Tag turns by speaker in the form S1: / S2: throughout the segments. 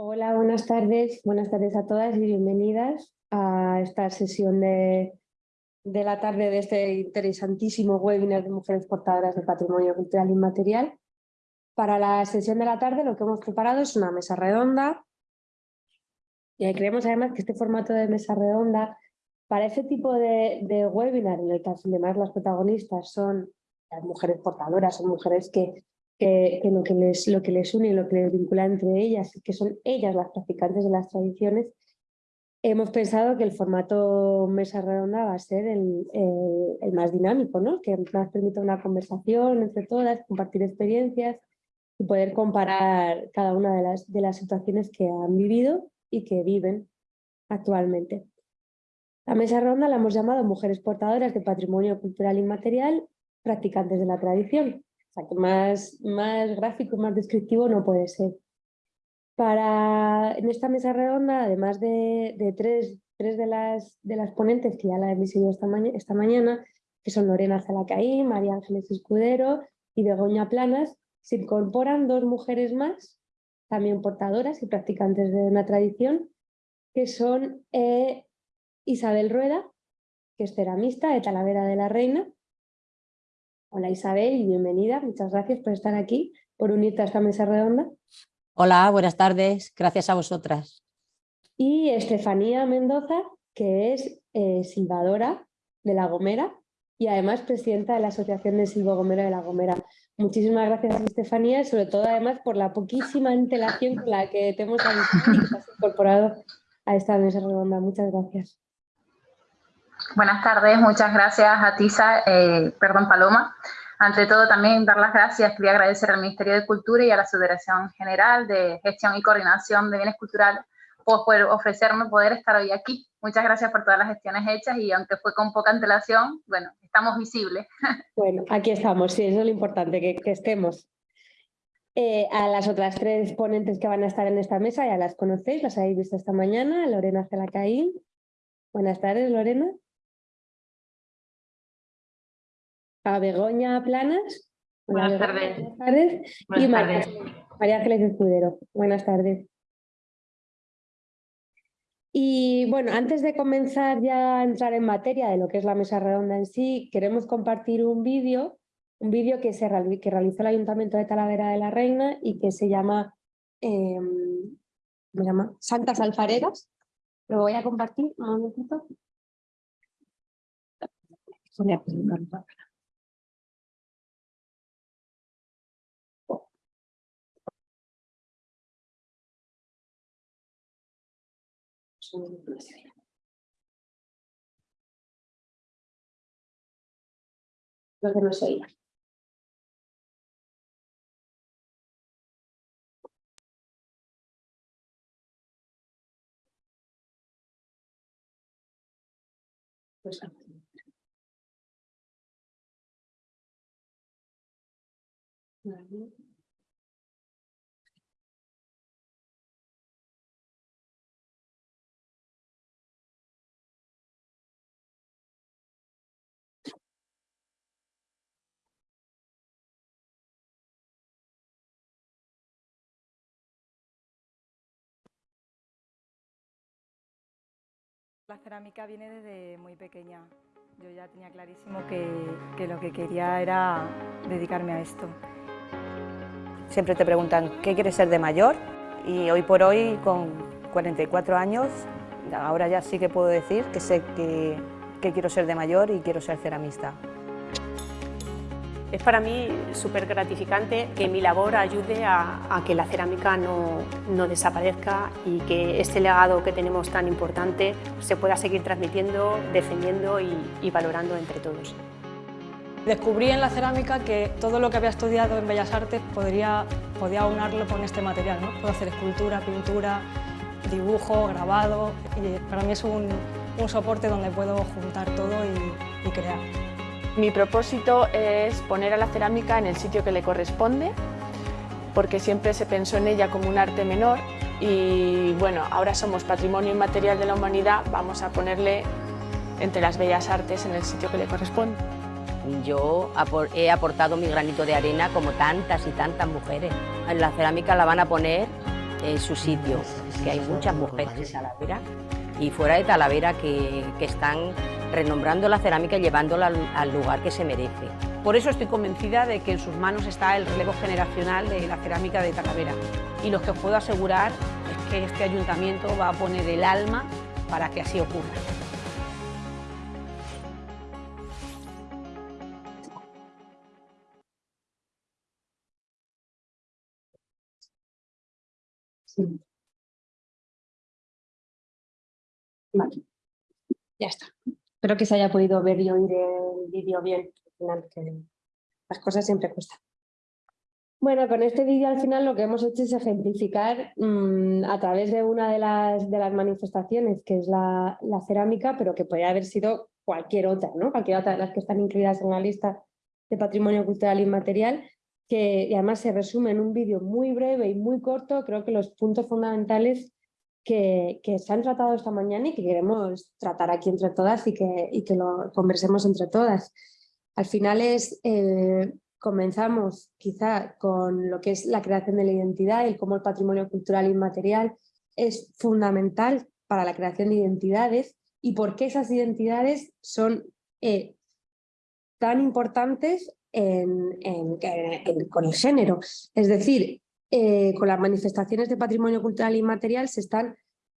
S1: Hola, buenas tardes. Buenas tardes a todas y bienvenidas a esta sesión de, de la tarde de este interesantísimo webinar de mujeres portadoras del patrimonio cultural inmaterial. Para la sesión de la tarde lo que hemos preparado es una mesa redonda y creemos además que este formato de mesa redonda para ese tipo de, de webinar en el que además las protagonistas son las mujeres portadoras, son mujeres que que, lo, que les, une y lo que les vincula entre ellas, que son ellas las practicantes de las tradiciones, hemos pensado que el formato mesa redonda va a ser el, el, más dinámico, ¿no? que más permite una conversación entre todas, compartir experiencias y poder comparar cada una de las, de las situaciones que han vivido y que viven actualmente. La mesa redonda la hemos llamado Mujeres portadoras de patrimonio cultural inmaterial, practicantes de la tradición más, más gráfico más descriptivo no puede ser. Para, en esta mesa redonda, además de, de tres, tres de, las, de las ponentes que ya la he esta, esta mañana, que son Lorena Zalacaí, María Ángeles Escudero y Begoña Planas, se incorporan dos mujeres más, también portadoras y practicantes de una tradición, que son eh, Isabel Rueda, que es ceramista de Talavera de la Reina, Hola Isabel y bienvenida. Muchas gracias por estar aquí, por unirte a esta mesa redonda.
S2: Hola, buenas tardes. Gracias a vosotras.
S1: Y Estefanía Mendoza, que es eh, silbadora de La Gomera y además presidenta de la Asociación de Silvo Gomero de La Gomera. Muchísimas gracias Estefanía y sobre todo además por la poquísima antelación con la que te hemos avisado y que te has incorporado a esta mesa redonda. Muchas gracias.
S3: Buenas tardes, muchas gracias a Tisa, eh, perdón Paloma. Ante todo también dar las gracias, quería agradecer al Ministerio de Cultura y a la Federación General de Gestión y Coordinación de Bienes Culturales por ofrecerme poder estar hoy aquí. Muchas gracias por todas las gestiones hechas y aunque fue con poca antelación, bueno, estamos visibles.
S1: Bueno, aquí estamos, sí, eso es lo importante, que, estemos. Eh, a las otras tres ponentes que van a estar en esta mesa ya las conocéis, las habéis visto esta mañana, Lorena Celacaín. Buenas tardes, Lorena. A Begoña Planas.
S4: Buenas tardes.
S1: Buenas tardes. y María, Ángeles Escudero. Buenas tardes. Y bueno, antes de comenzar ya a entrar en materia de lo que es la mesa redonda en sí, queremos compartir un vídeo, un vídeo que, se, que realizó el Ayuntamiento de Talavera de la Reina y que se llama, eh, ¿cómo se llama? Santas Alfareras. Lo voy a compartir un momentito. Voy a Lo que
S5: La cerámica viene desde muy pequeña. Yo ya tenía clarísimo que, lo que quería era dedicarme a esto.
S2: Siempre te preguntan, ¿qué quieres ser de mayor? Y hoy por hoy, con 44 años, ahora ya sí que puedo decir que sé que quiero ser de mayor y quiero ser ceramista.
S6: Es para mí súper gratificante que mi labor ayude a, que la cerámica no, desaparezca y que este legado que tenemos tan importante se pueda seguir transmitiendo, defendiendo y, valorando entre todos.
S7: Descubrí en la cerámica que todo lo que había estudiado en Bellas Artes podría, podía unarlo con este material. ¿no? Puedo hacer escultura, pintura, dibujo, grabado y para mí es un, soporte donde puedo juntar todo y crear.
S8: Mi propósito es poner a la cerámica en el sitio que le corresponde, porque siempre se pensó en ella como un arte menor y bueno, ahora somos Patrimonio Inmaterial de la Humanidad, vamos a ponerle entre las bellas artes en el sitio que le corresponde.
S2: Yo he aportado mi granito de arena como tantas y tantas mujeres. La cerámica la van a poner
S4: eh, su sitio, que hay muchas mujeres y fuera de Talavera que, están renombrando la cerámica y llevándola al, lugar que se merece.
S6: Por eso estoy convencida de que en sus manos está el relevo generacional de la cerámica de Talavera y lo que os puedo asegurar es que este ayuntamiento va a poner el alma para que así ocurra.
S1: Ya está. Espero que se haya podido ver y oír el vídeo bien. Al final, que las cosas siempre cuestan. Bueno, con este vídeo al final lo que hemos hecho es ejemplificar mm, a través de una de las, manifestaciones, que es la, cerámica, pero que podría haber sido cualquier otra, ¿no? cualquier otra de las que están incluidas en la lista de patrimonio cultural inmaterial, que además se resume en un vídeo muy breve y muy corto, creo que los puntos fundamentales que, que, se han tratado esta mañana y que queremos tratar aquí entre todas y que, y que lo conversemos entre todas. Al final es, eh, comenzamos quizá con lo que es la creación de la identidad y cómo el patrimonio cultural inmaterial es fundamental para la creación de identidades y por qué esas identidades son eh, tan importantes con el género. Es decir, eh, con las manifestaciones de patrimonio cultural inmaterial se están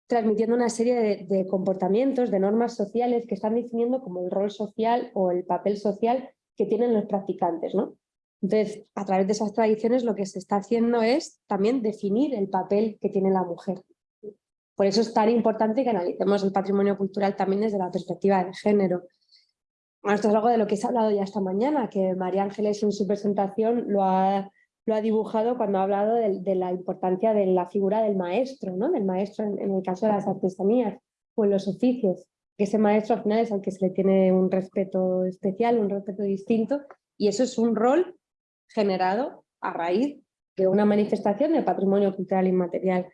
S1: transmitiendo una serie de, comportamientos, de normas sociales que están definiendo como el rol social o el papel social que tienen los practicantes. ¿no? Entonces, a través de esas tradiciones lo que se está haciendo es también definir el papel que tiene la mujer. Por eso es tan importante que analicemos el patrimonio cultural también desde la perspectiva del género. esto es algo de lo que se ha hablado ya esta mañana, que María Ángeles en su presentación lo ha lo ha dibujado cuando ha hablado de, la importancia de la figura del maestro, ¿no? del maestro en, el caso de las artesanías o en los oficios, que ese maestro al final es al que se le tiene un respeto especial, un respeto distinto, y eso es un rol generado a raíz de una manifestación del patrimonio cultural inmaterial.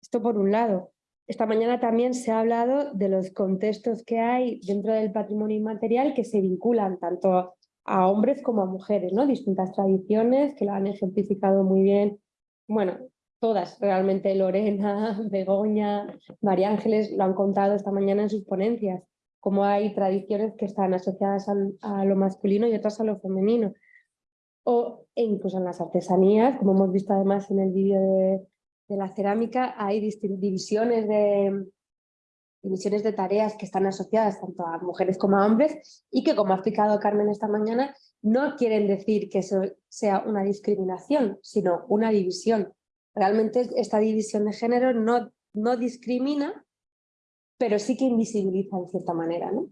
S1: Esto por un lado. Esta mañana también se ha hablado de los contextos que hay dentro del patrimonio inmaterial que se vinculan tanto a hombres como a mujeres, ¿no? Distintas tradiciones que lo han ejemplificado muy bien, bueno, todas realmente, Lorena, Begoña, María Ángeles lo han contado esta mañana en sus ponencias, como hay tradiciones que están asociadas a lo masculino y otras a lo femenino. O e incluso en las artesanías, como hemos visto además en el vídeo de, de la cerámica, hay divisiones de, misiones de tareas que están asociadas tanto a mujeres como a hombres y que, como ha explicado Carmen esta mañana, no quieren decir que eso sea una discriminación, sino una división. Realmente esta división de género no, no discrimina, pero sí que invisibiliza en cierta manera. ¿no?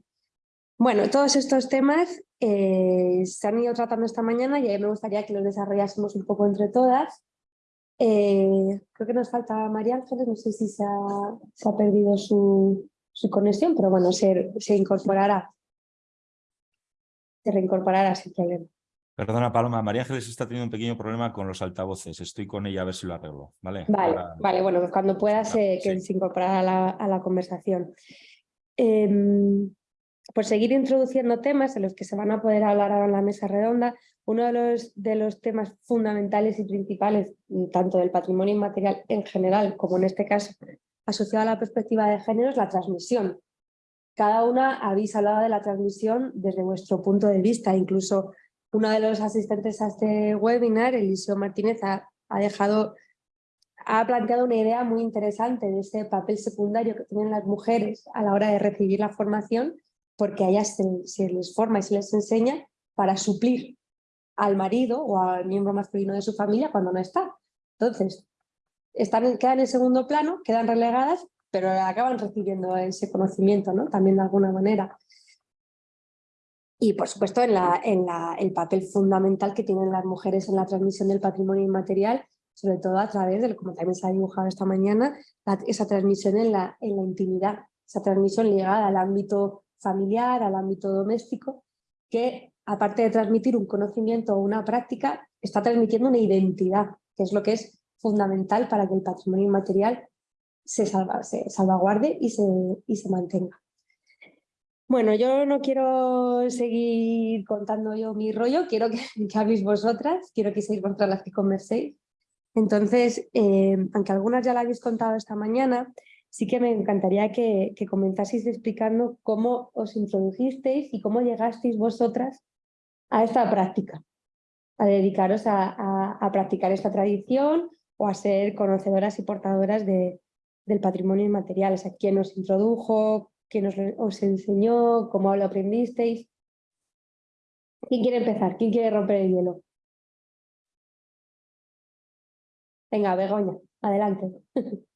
S1: Bueno, todos estos temas eh, se han ido tratando esta mañana y me gustaría que los desarrollásemos un poco entre todas. Eh, creo que nos falta María Ángeles, no sé si se ha, perdido su, conexión, pero bueno, se, se incorporará. Se reincorporará sin problema.
S9: Perdona, Paloma, María Ángeles está teniendo un pequeño problema con los altavoces. Estoy con ella a ver si lo arreglo. Vale,
S1: vale, vale bueno, cuando pueda se, que se incorporará a la, conversación. Em, por seguir introduciendo temas en los que se van a poder hablar ahora en la mesa redonda, uno de los, de los temas fundamentales y principales, mm, tanto del patrimonio inmaterial en general, como en este caso asociado a la perspectiva de género, es la transmisión. Cada una habéis hablado de la transmisión desde vuestro punto de vista, incluso uno de los asistentes a este webinar, Eliseo Martínez, ha, dejado, ha planteado una idea muy interesante de ese papel secundario que tienen las mujeres a la hora de recibir la formación, porque a ellas se les forma y se les enseña para suplir al marido o al miembro masculino de su familia cuando no está. Entonces, están, quedan en segundo plano, quedan relegadas, pero acaban recibiendo ese conocimiento ¿no? también de alguna manera. Y por supuesto en, la, en la, el papel fundamental que tienen las mujeres en la transmisión del patrimonio inmaterial, sobre todo a través de, como también se ha dibujado esta mañana, esa transmisión en la, en la intimidad, esa transmisión ligada al ámbito familiar, al ámbito doméstico, que aparte de transmitir un conocimiento o una práctica, está transmitiendo una identidad, que es lo que es fundamental para que el patrimonio inmaterial se, salvaguarde y se, y se mantenga. Bueno, yo no quiero seguir contando yo mi rollo, quiero que, que habléis vosotras, quiero que seáis vosotras las que converséis. Entonces, eh, aunque algunas ya la habéis contado esta mañana, sí que me encantaría que, que comenzaseis explicando cómo os introdujisteis y cómo llegasteis vosotras a esta práctica, a dedicaros a, practicar esta tradición o a ser conocedoras y portadoras de, del patrimonio inmaterial. O sea, quién os introdujo, quién os, enseñó, cómo lo aprendisteis. ¿Quién quiere empezar? ¿Quién quiere romper el hielo? Venga, Begoña, adelante.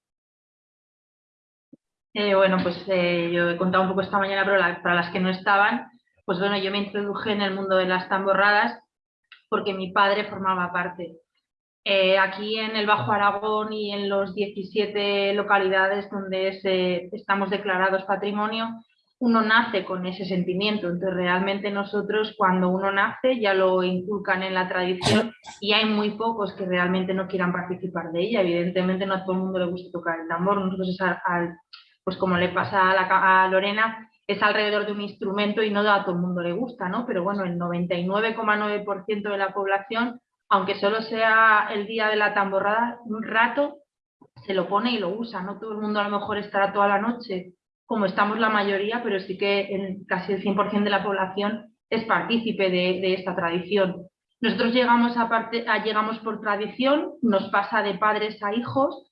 S10: Eh, bueno, pues eh, yo he contado un poco esta mañana, pero para las que no estaban, pues bueno, yo me introduje en el mundo de las tamborradas porque mi padre formaba parte. Eh, aquí en el Bajo Aragón y en los 17 localidades donde estamos declarados patrimonio, uno nace con ese sentimiento. Entonces, realmente nosotros cuando uno nace ya lo inculcan en la tradición y hay muy pocos que realmente no quieran participar de ella. Evidentemente no a todo el mundo le gusta tocar el tambor. Nosotros, pues como le pasa a, a Lorena, es alrededor de un instrumento y no a todo el mundo le gusta, ¿no? Pero bueno, el 99,9% de la población, aunque solo sea el día de la tamborrada, un rato se lo pone y lo usa, no todo el mundo a lo mejor estará toda la noche, como estamos la mayoría, pero sí que en casi el 100% de la población es partícipe de, esta tradición. Nosotros llegamos, a parte, llegamos por tradición, nos pasa de padres a hijos,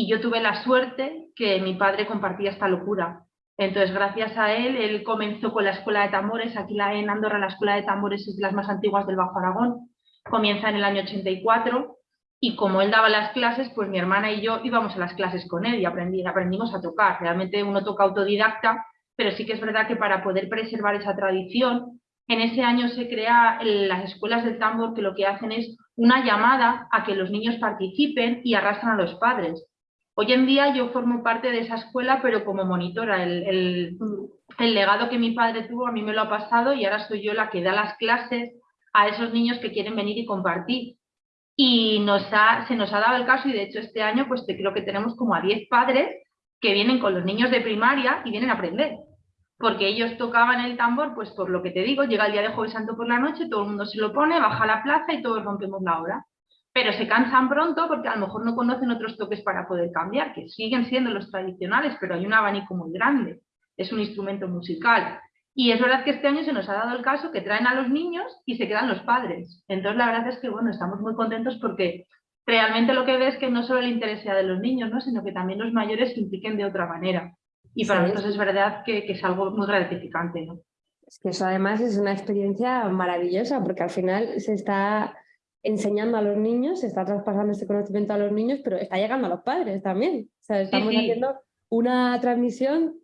S10: y yo tuve la suerte que mi padre compartía esta locura. Entonces, gracias a él, él comenzó con la escuela de tambores. Aquí en Andorra la escuela de tambores es de las más antiguas del Bajo Aragón. Comienza en el año 84 y como él daba las clases, pues mi hermana y yo íbamos a las clases con él y aprendí, aprendimos a tocar. Realmente uno toca autodidacta, pero sí que es verdad que para poder preservar esa tradición, en ese año se crea las escuelas del tambor que lo que hacen es una llamada a que los niños participen y arrastran a los padres. Hoy en día yo formo parte de esa escuela, pero como monitora. El, legado que mi padre tuvo a mí me lo ha pasado y ahora soy yo la que da las clases a esos niños que quieren venir y compartir. Y nos se nos ha dado el caso, y de hecho este año pues creo que tenemos como a 10 padres que vienen con los niños de primaria y vienen a aprender. Porque ellos tocaban el tambor, pues por lo que te digo, llega el día de Jueves Santo por la noche, todo el mundo se lo pone, baja la plaza y todos rompemos la hora pero se cansan pronto porque a lo mejor no conocen otros toques para poder cambiar, que siguen siendo los tradicionales, pero hay un abanico muy grande, es un instrumento musical. Y es verdad que este año se nos ha dado el caso que traen a los niños y se quedan los padres. Entonces la verdad es que bueno, estamos muy contentos porque realmente lo que ves es que no solo el interés sea de los niños, ¿no? sino que también los mayores se impliquen de otra manera. Y para nosotros es verdad que, que, es algo muy gratificante. ¿no?
S1: Es que eso además es una experiencia maravillosa porque al final se está enseñando a los niños, se está traspasando este conocimiento a los niños, pero está llegando a los padres también. O sea, estamos haciendo una transmisión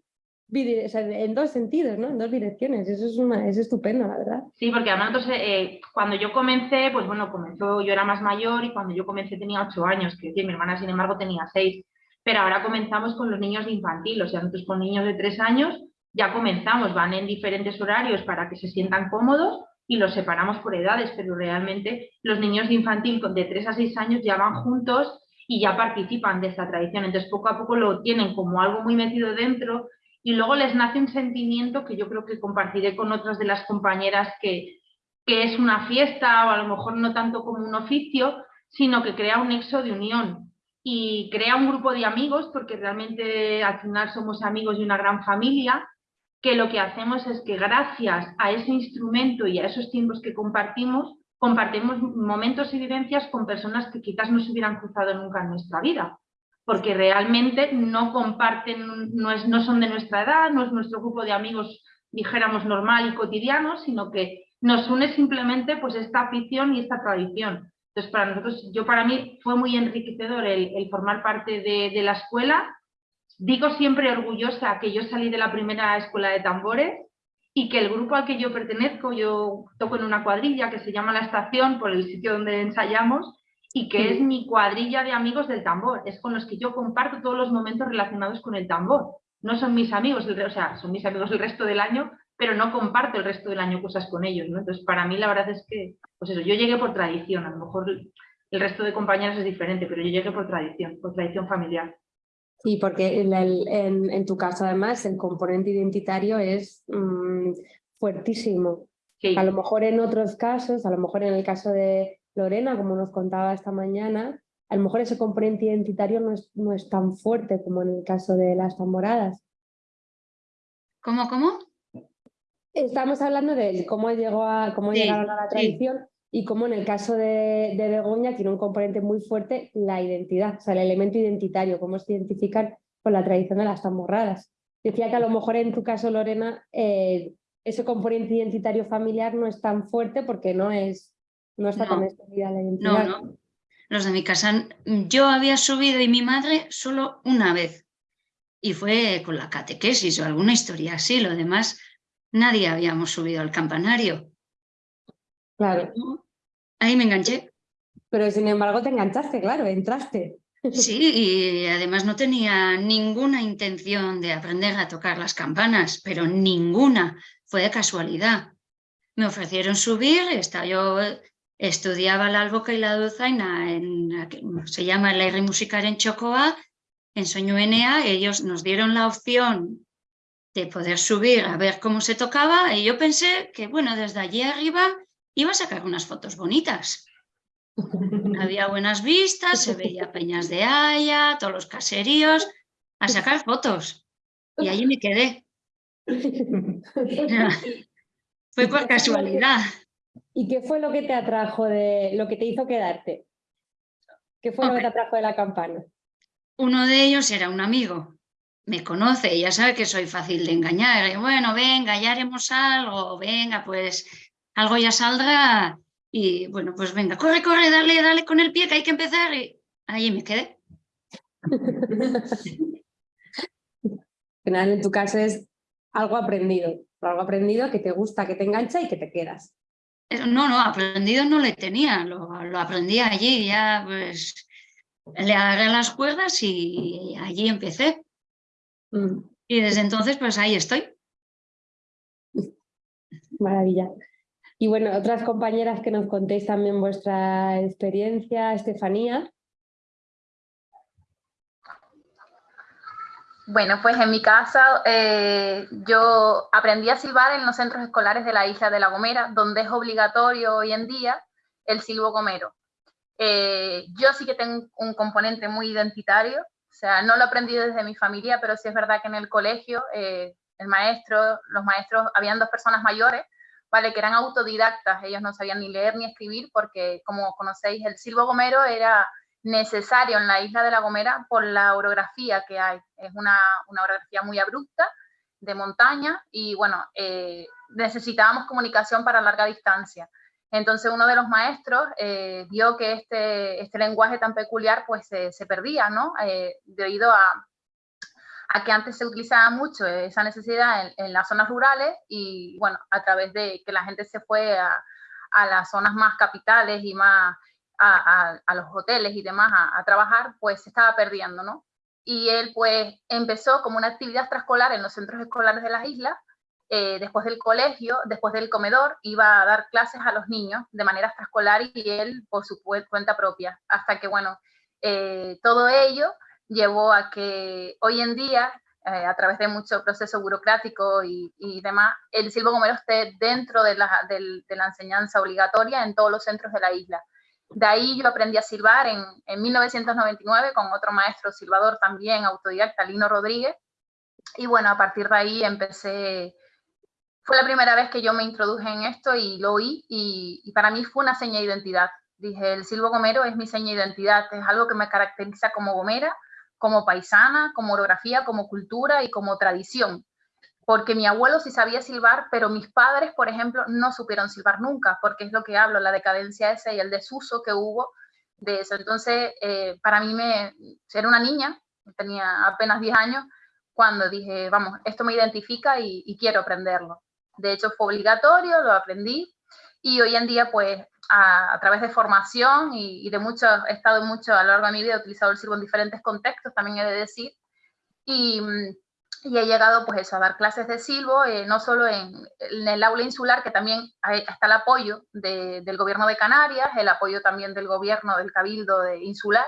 S1: en dos sentidos, ¿no? En dos direcciones. Eso es, una, es estupendo, la verdad.
S10: Sí, porque además entonces, eh, cuando yo comencé, pues bueno, comenzó, yo era más mayor y cuando yo comencé tenía ocho años, que mi hermana sin embargo tenía seis. Pero ahora comenzamos con los niños de infantil, o sea, nosotros con niños de tres años ya comenzamos, van en diferentes horarios para que se sientan cómodos y los separamos por edades, pero realmente los niños de infantil de 3 a 6 años ya van juntos y ya participan de esta tradición. Entonces poco a poco lo tienen como algo muy metido dentro y luego les nace un sentimiento que yo creo que compartiré con otras de las compañeras que, que es una fiesta o a lo mejor no tanto como un oficio, sino que crea un nexo de unión y crea un grupo de amigos porque realmente al final somos amigos de una gran familia que lo que hacemos es que gracias a ese instrumento y a esos tiempos que compartimos, compartimos momentos y vivencias con personas que quizás no se hubieran cruzado nunca en nuestra vida, porque realmente no comparten, no, es, no son de nuestra edad, no es nuestro grupo de amigos, dijéramos, normal y cotidiano, sino que nos une simplemente pues esta afición y esta tradición. Entonces, para nosotros, yo para mí fue muy enriquecedor el, formar parte de la escuela Digo siempre orgullosa que yo salí de la primera escuela de tambores y que el grupo al que yo pertenezco, yo toco en una cuadrilla que se llama La Estación por el sitio donde ensayamos y que es mi cuadrilla de amigos del tambor, es con los que yo comparto todos los momentos relacionados con el tambor. No son mis amigos, o sea, son mis amigos el resto del año, pero no comparto el resto del año cosas con ellos, ¿no? Entonces, para mí la verdad es que, pues eso, yo llegué por tradición, a lo mejor el resto de compañeros es diferente, pero yo llegué por tradición, por tradición familiar.
S1: Sí, porque en, tu caso además el componente identitario es mm, fuertísimo. A lo mejor en otros casos, a lo mejor en el caso de Lorena, como nos contaba esta mañana, a lo mejor ese componente identitario no es, no es tan fuerte como en el caso de las tamboradas.
S11: ¿Cómo, cómo?
S1: Estamos hablando de cómo llegó a cómo llegaron a la tradición y cómo en el caso de, de, Begoña tiene un componente muy fuerte la identidad, o sea, el elemento identitario, cómo se identifican con la tradición de las tamborradas. Decía que a lo mejor en tu caso, Lorena, eh, ese componente identitario familiar no es tan fuerte porque no es no está tan extendida la identidad.
S11: No, no. Los de mi casa, yo había subido y mi madre solo una vez. Y fue con la catequesis o alguna historia así. Lo demás, nadie habíamos subido al campanario.
S1: Claro.
S11: Ahí me enganché.
S1: Pero sin embargo te enganchaste, claro, entraste.
S11: Sí, y además no tenía ninguna intención de aprender a tocar las campanas, pero ninguna, fue de casualidad. Me ofrecieron subir, estaba yo estudiaba la alboca y la dulzaina, en, se llama el aire musical en Chocoa, en Soñuenea, ellos nos dieron la opción de poder subir a ver cómo se tocaba y yo pensé que, bueno, desde allí arriba iba a sacar unas fotos bonitas. Había buenas vistas, se veía Peñas de Haya, todos los caseríos, a sacar fotos. Y allí me quedé. Fue por casualidad.
S1: ¿Y qué fue lo que te atrajo de lo que te hizo quedarte? ¿Qué fue lo que te atrajo de la campana?
S11: Uno de ellos era un amigo, me conoce, ya sabe que soy fácil de engañar. Y bueno, venga, ya haremos algo, venga, pues algo ya saldrá. Y bueno, pues venga, corre, corre, dale, dale con el pie que hay que empezar. Y ahí me quedé.
S1: final, en tu caso es algo aprendido, algo aprendido que te gusta, que te engancha y que te quedas.
S11: No, no, aprendido no le tenía, lo, aprendí allí, ya pues le agarré las cuerdas y allí empecé. Mm. Y desde entonces pues ahí estoy.
S1: Maravilla. Y bueno, otras compañeras que nos contéis también vuestra experiencia, Estefanía.
S3: Bueno, pues en mi casa eh, yo aprendí a silbar en los centros escolares de la isla de La Gomera, donde es obligatorio hoy en día el silbo gomero. Eh, yo sí que tengo un componente muy identitario, o sea, no lo aprendí desde mi familia, pero sí es verdad que en el colegio eh, el maestro, los maestros, habían dos personas mayores, ¿vale? Que eran autodidactas, ellos no sabían ni leer ni escribir porque, como conocéis, el silbo gomero era necesario en la isla de La Gomera por la orografía que hay. Es una, orografía muy abrupta, de montaña, y bueno, eh, necesitábamos comunicación para larga distancia. Entonces uno de los maestros eh, vio que este, este lenguaje tan peculiar pues se perdía, ¿no? Eh, debido a, a, que antes se utilizaba mucho esa necesidad en, las zonas rurales y bueno, a través de que la gente se fue a, las zonas más capitales y más a, los hoteles y demás a, trabajar, pues se estaba perdiendo, ¿no? Y él pues empezó como una actividad extraescolar en los centros escolares de las islas, eh, después del colegio, después del comedor, iba a dar clases a los niños de manera extraescolar y él por su cuenta propia, hasta que, bueno, eh, todo ello llevó a que hoy en día, eh, a través de mucho proceso burocrático y, demás, el silbo gomero esté dentro de la, de la enseñanza obligatoria en todos los centros de la isla. De ahí yo aprendí a silbar en, en 1999 con otro maestro silbador también, autodidacta, Lino Rodríguez. Y bueno, a partir de ahí empecé, fue la primera vez que yo me introduje en esto y lo oí y, para mí fue una seña de identidad. Dije, el silbo gomero es mi seña de identidad, es algo que me caracteriza como gomera, como paisana, como orografía, como cultura y como tradición porque mi abuelo sí sabía silbar, pero mis padres, por ejemplo, no supieron silbar nunca, porque es lo que hablo, la decadencia esa y el desuso que hubo de eso. Entonces, eh, para mí, me, era una niña, tenía apenas 10 años, cuando dije, vamos, esto me identifica y, quiero aprenderlo. De hecho, fue obligatorio, lo aprendí, y hoy en día, pues, a, través de formación y, de mucho, he estado mucho a lo largo de mi vida, he utilizado el silbo en diferentes contextos, también he de decir, y mm, y he llegado pues eso, a dar clases de silbo, eh, no solo en, el aula insular, que también está el apoyo del gobierno de Canarias, el apoyo también del gobierno del Cabildo de Insular,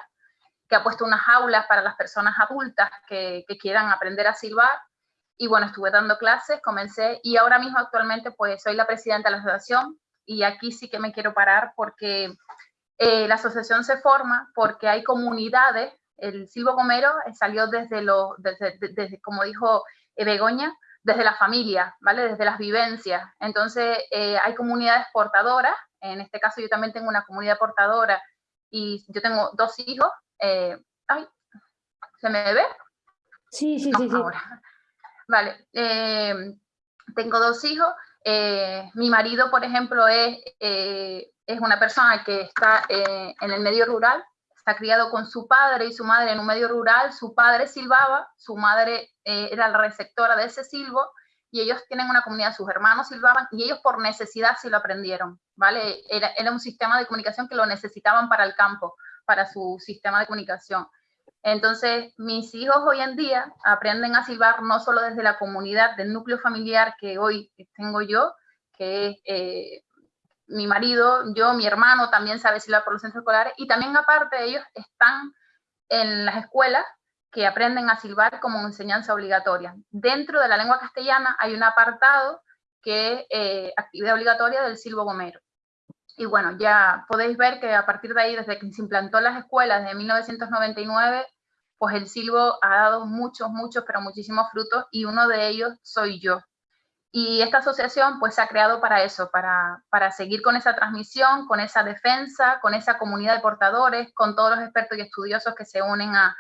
S3: que ha puesto unas aulas para las personas adultas que, quieran aprender a silbar. Y bueno, estuve dando clases, comencé, y ahora mismo actualmente pues soy la presidenta de la asociación, y aquí sí que me quiero parar porque la asociación se forma porque hay comunidades, el silbo gomero salió desde, lo, desde, desde como dijo Begoña, desde la familia, ¿vale? Desde las vivencias. Entonces, hay comunidades portadoras, en este caso yo también tengo una comunidad portadora y yo tengo dos hijos. ay, ¿se me ve?
S1: Sí, sí, sí, sí.
S3: Vale, tengo dos hijos. Eh, mi marido, por ejemplo, es, eh, es una persona que está eh, en el medio rural, está criado con su padre y su madre en un medio rural. Su padre silbaba, su madre era la receptora de ese silbo y ellos tienen una comunidad, sus hermanos silbaban y ellos por necesidad sí lo aprendieron, ¿vale? Era, era un sistema de comunicación que lo necesitaban para el campo, para su sistema de comunicación. Entonces, mis hijos hoy en día aprenden a silbar no solo desde la comunidad del núcleo familiar que hoy tengo yo, que es eh, mi marido, yo, mi hermano también sabe silbar por los centros escolares, y también aparte ellos están en las escuelas que aprenden a silbar como enseñanza obligatoria. Dentro de la lengua castellana hay un apartado que es eh, actividad obligatoria del silbo gomero. Y bueno, ya podéis ver que a partir de ahí, desde que se implantó las escuelas de 1999, pues el silbo ha dado muchos, muchos, pero muchísimos frutos y uno de ellos soy yo. Y esta asociación pues se ha creado para eso, para, para seguir con esa transmisión, con esa defensa, con esa comunidad de portadores, con todos los expertos y estudiosos que se unen a,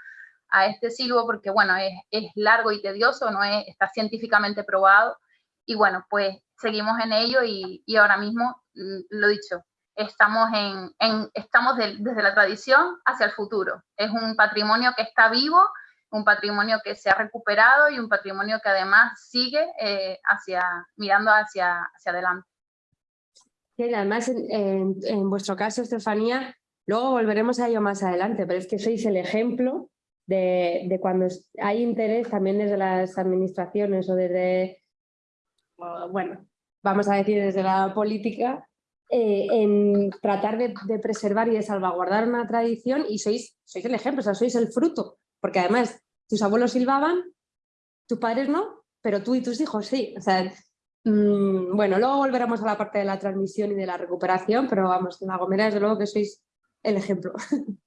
S3: a este silbo, porque bueno, es, es, largo y tedioso, no es, está científicamente probado. Y bueno, pues seguimos en ello y, y ahora mismo, mm, lo dicho, estamos, en, estamos desde la tradición hacia el futuro. Es un patrimonio que está vivo, un patrimonio que se ha recuperado y un patrimonio que además sigue eh, hacia, mirando hacia, hacia adelante.
S1: Sí, además, en, en, vuestro caso, Estefanía, luego volveremos a ello más adelante, pero es que sois el ejemplo de, de cuando hay interés también desde las administraciones o desde, bueno, vamos a decir desde la política, eh, en tratar de, preservar y de salvaguardar una tradición y sois, sois el ejemplo, o sea, sois el fruto, porque además tus abuelos silbaban, tus padres no, pero tú y tus hijos sí. O sea, mmm, bueno, luego volveremos a la parte de la transmisión y de la recuperación, pero vamos, en La Gomera desde luego que sois el ejemplo.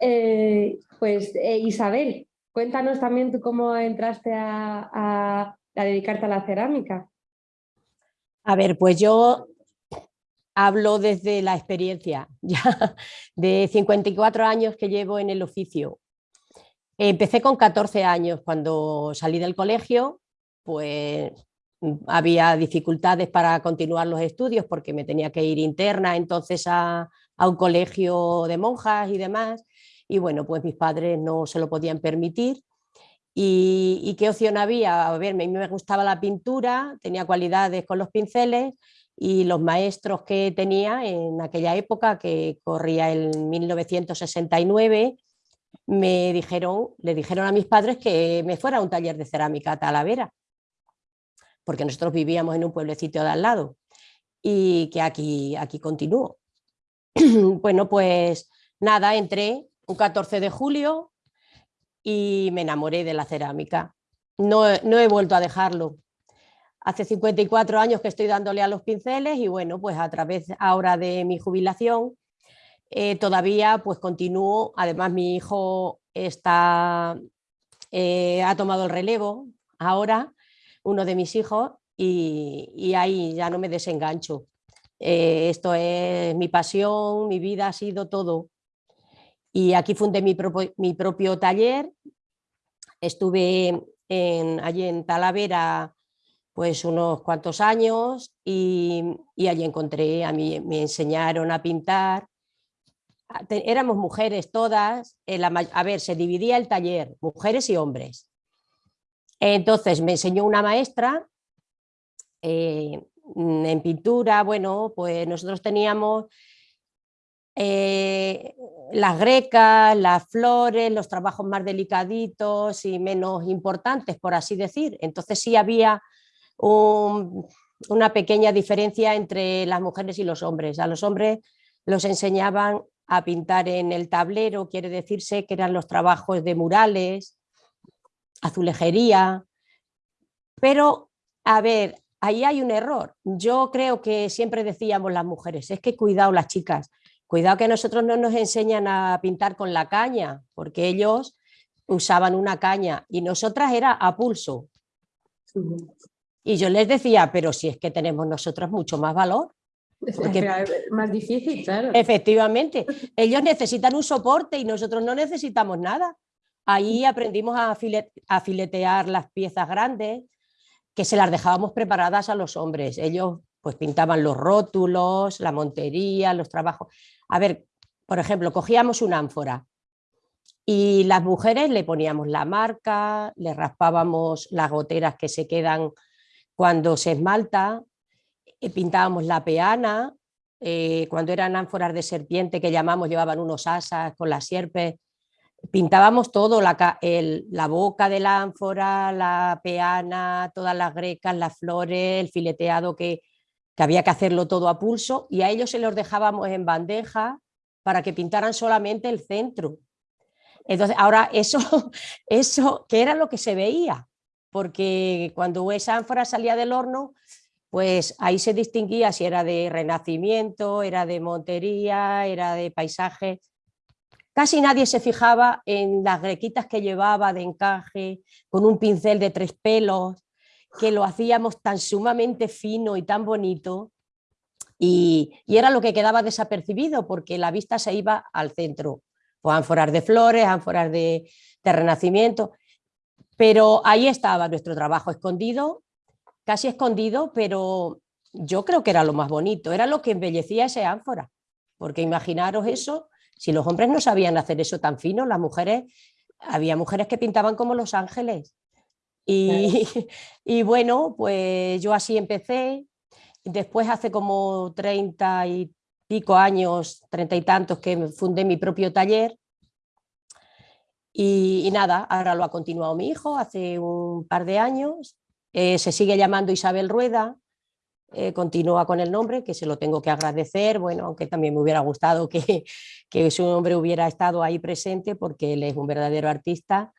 S1: eh, pues eh, Isabel, cuéntanos también tú cómo entraste a, a dedicarte a la cerámica.
S4: A ver, pues yo hablo desde la experiencia ya de 54 años que llevo en el oficio. Empecé con 14 años, cuando salí del colegio, pues había dificultades para continuar los estudios porque me tenía que ir interna entonces a, un colegio de monjas y demás, y bueno, pues mis padres no se lo podían permitir. ¿Y, y qué opción había? A ver, a mí me gustaba la pintura, tenía cualidades con los pinceles, y los maestros que tenía en aquella época, que corría en 1969, me dijeron, le dijeron a mis padres que me fuera a un taller de cerámica a Talavera, porque nosotros vivíamos en un pueblecito de al lado y que aquí, aquí continúo. bueno, pues nada, entré un 14 de julio y me enamoré de la cerámica. No, no he vuelto a dejarlo. Hace 54 años que estoy dándole a los pinceles y bueno, pues a través ahora de mi jubilación eh, todavía pues continúo, además mi hijo está, eh, ha tomado el relevo ahora, uno de mis hijos, y, ahí ya no me desengancho. Eh, esto es mi pasión, mi vida ha sido todo. Y aquí fundé mi, mi propio taller, estuve allí en Talavera pues unos cuantos años y, allí encontré, a mí me enseñaron a pintar. Éramos mujeres todas, a ver, se dividía el taller, mujeres y hombres. Entonces me enseñó una maestra eh, en pintura, bueno, pues nosotros teníamos eh, las grecas, las flores, los trabajos más delicaditos y menos importantes, por así decir. Entonces sí había una pequeña diferencia entre las mujeres y los hombres. A los hombres los enseñaban a pintar en el tablero, quiere decirse que eran los trabajos de murales, azulejería, pero a ver, ahí hay un error. Yo creo que siempre decíamos las mujeres, es que cuidado las chicas, Cuidado que nosotros no nos enseñan a pintar con la caña, porque ellos usaban una caña y nosotras era a pulso. Y yo les decía, pero si es que tenemos nosotras mucho más valor.
S1: Porque, más difícil, claro.
S4: Efectivamente, ellos necesitan un soporte y nosotros no necesitamos nada. Ahí aprendimos a, a filetear las piezas grandes, que se las dejábamos preparadas a los hombres. Ellos pues pintaban los rótulos, la montería, los trabajos. A ver, por ejemplo, cogíamos una ánfora y las mujeres le poníamos la marca, le raspábamos las goteras que se quedan cuando se esmalta, eh, pintábamos la peana, eh, cuando eran ánforas de serpiente que llamamos, llevaban unos asas con las sierpes, pintábamos todo, la, la boca de la ánfora, la peana, todas las grecas, las flores, el fileteado que, había que hacerlo todo a pulso y a ellos se los dejábamos en bandeja para que pintaran solamente el centro. Entonces, ahora eso, eso, que era lo que se veía, porque cuando esa ánfora salía del horno, pues ahí se distinguía si era de renacimiento, era de montería, era de paisaje. Casi nadie se fijaba en las grequitas que llevaba de encaje, con un pincel de tres pelos, que lo hacíamos tan sumamente fino y tan bonito, y, era lo que quedaba desapercibido, porque la vista se iba al centro. O ánforas de flores, ánforas de, de renacimiento, pero ahí estaba nuestro trabajo escondido, casi escondido, pero yo creo que era lo más bonito, era lo que embellecía ese ánfora, porque imaginaros eso, si los hombres no sabían hacer eso tan fino, las mujeres, había mujeres que pintaban como los ángeles, y, y bueno, pues yo así empecé, después hace como 30 y pico años, treinta y tantos, que fundé mi propio taller. Y, nada, ahora lo ha continuado mi hijo hace un par de años. Eh, se sigue llamando Isabel Rueda, eh, continúa con el nombre, que se lo tengo que agradecer, bueno, aunque también me hubiera gustado que, que su nombre hubiera estado ahí presente porque él es un verdadero artista.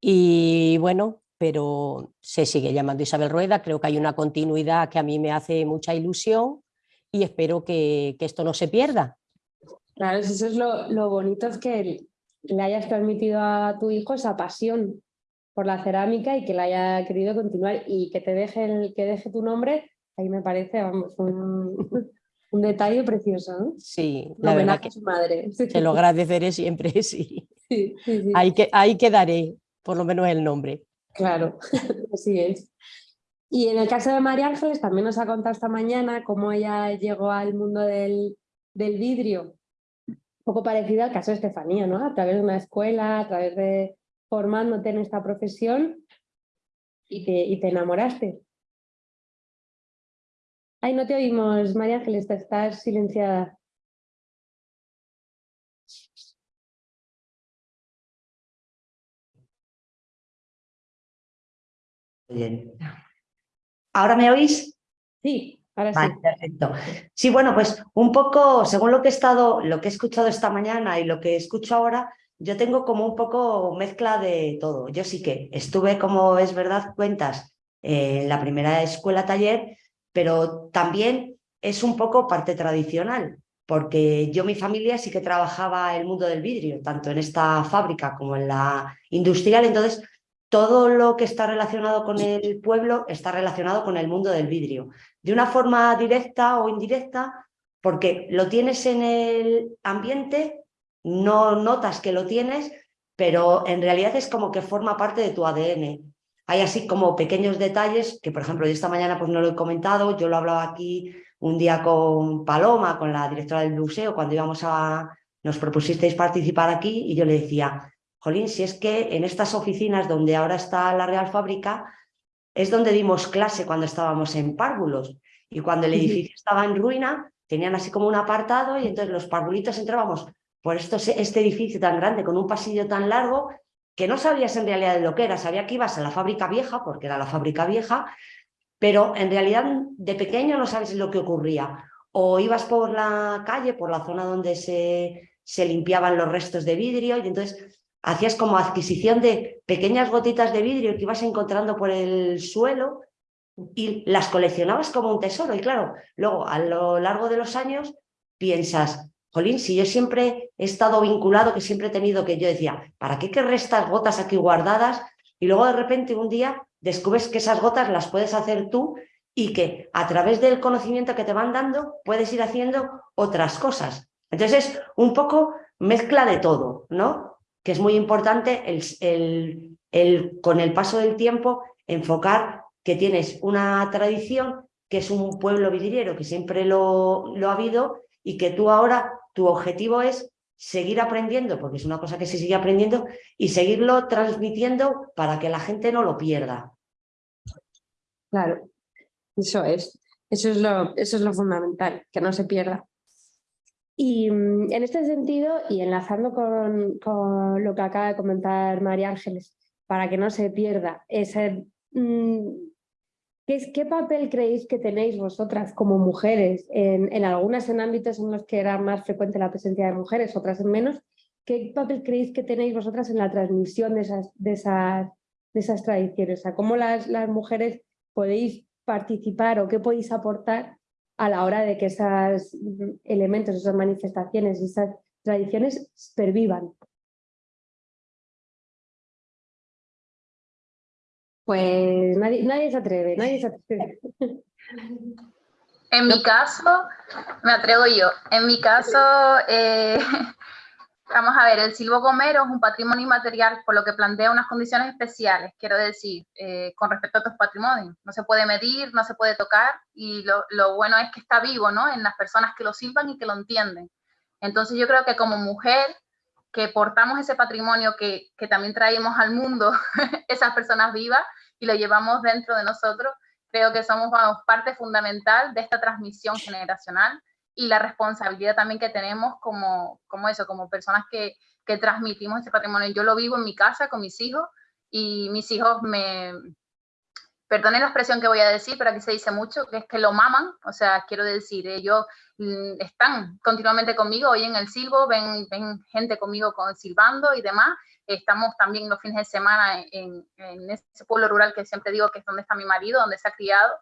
S4: Y bueno, pero se sigue llamando Isabel Rueda, creo que hay una continuidad que a mí me hace mucha ilusión y espero que, esto no se pierda.
S1: Claro, eso es lo, bonito, es que le hayas transmitido a tu hijo esa pasión por la cerámica y que la haya querido continuar y que te deje, el, que deje tu nombre, ahí me parece vamos, un, detalle precioso.
S4: Sí,
S1: la verdad que su madre.
S4: Te lo agradeceré siempre, sí. sí, Ahí, que, ahí quedaré, por lo menos el nombre.
S1: Claro, así es. Y en el caso de María Ángeles también nos ha contado esta mañana cómo ella llegó al mundo del, vidrio, un poco parecido al caso de Estefanía, ¿no? A través de una escuela, a través de formándote en esta profesión y te, y te enamoraste. Ay, no te oímos, María Ángeles, estás silenciada.
S12: Bien. ¿Ahora me oís?
S1: Sí, ahora sí.
S12: Perfecto. Sí, bueno, pues un poco, según lo que he estado, lo que he escuchado esta mañana y lo que escucho ahora, yo tengo como un poco mezcla de todo. Yo sí que estuve, como es verdad, cuentas en la primera escuela taller, pero también es un poco parte tradicional, porque yo, mi familia sí que trabajaba el mundo del vidrio, tanto en esta fábrica como en la industrial, entonces todo lo que está relacionado con el pueblo está relacionado con el mundo del vidrio, de una forma directa o indirecta, porque lo tienes en el ambiente, no notas que lo tienes, pero en realidad es como que forma parte de tu ADN. Hay así como pequeños detalles que, por ejemplo, yo esta mañana pues no lo he comentado, yo lo hablaba aquí un día con Paloma, con la directora del museo, cuando íbamos a, nos propusisteis participar aquí y yo le decía, Jolín, si es que en estas oficinas donde ahora está la Real Fábrica, es donde dimos clase cuando estábamos en párvulos. Y cuando el edificio estaba en ruina, tenían así como un apartado y entonces los párvulitos entrábamos por esto, este edificio tan grande, con un pasillo tan largo, que no sabías en realidad de lo que era. Sabía que ibas a la fábrica vieja, porque era la fábrica vieja, pero en realidad de pequeño no sabes lo que ocurría. O ibas por la calle, por la zona donde se, se limpiaban los restos de vidrio, y entonces hacías como adquisición de pequeñas gotitas de vidrio que ibas encontrando por el suelo y las coleccionabas como un tesoro. Y claro, luego a lo largo de los años piensas, jolín, si yo siempre he estado vinculado, que siempre he tenido que yo decía, ¿para qué querré estas gotas aquí guardadas? Y luego de repente un día descubres que esas gotas las puedes hacer tú y que a través del conocimiento que te van dando puedes ir haciendo otras cosas. Entonces es un poco mezcla de todo, ¿no? Que es muy importante el, el, con el paso del tiempo enfocar que tienes una tradición que es un pueblo vidriero que siempre lo, lo ha habido y que tú ahora, tu objetivo es seguir aprendiendo, porque es una cosa que se sigue aprendiendo, y seguirlo transmitiendo para que la gente no lo pierda.
S1: Claro, eso es. Eso es lo, eso es lo fundamental, que no se pierda. Y mm, en este sentido, y enlazando con, lo que acaba de comentar María Ángeles, para que no se pierda, ese, mm, ¿qué, ¿qué, papel creéis que tenéis vosotras como mujeres, en, algunas en ámbitos en los que era más frecuente la presencia de mujeres, otras en menos? ¿Qué papel creéis que tenéis vosotras en la transmisión de esas, esas, tradiciones? ¿Cómo las, las mujeres podéis participar o qué podéis aportar a la hora de que esos elementos, esas manifestaciones, esas tradiciones pervivan. Pues nadie, nadie se atreve, nadie se atreve.
S3: En mi caso, me atrevo yo, en mi caso, eh, Vamos a ver, el silbo gomero es un patrimonio inmaterial, por lo que plantea unas condiciones especiales, quiero decir, eh, con respecto a otros patrimonios. No se puede medir, no se puede tocar, y lo, lo, bueno es que está vivo, ¿no? En las personas que lo silban y que lo entienden. Entonces yo creo que como mujer, que portamos ese patrimonio que, que también traemos al mundo, esas personas vivas, y lo llevamos dentro de nosotros, creo que somos parte fundamental de esta transmisión generacional y la responsabilidad también que tenemos como, como eso, como personas que, que transmitimos ese patrimonio. Yo lo vivo en mi casa con mis hijos y mis hijos me, perdonen la expresión que voy a decir, pero aquí se dice mucho, que es que lo maman, o sea, quiero decir, ellos mm, están continuamente conmigo, hoy en el silbo, ven, ven gente conmigo con, silbando y demás, estamos también los fines de semana en, en, ese pueblo rural que siempre digo que es donde está mi marido, donde se ha criado,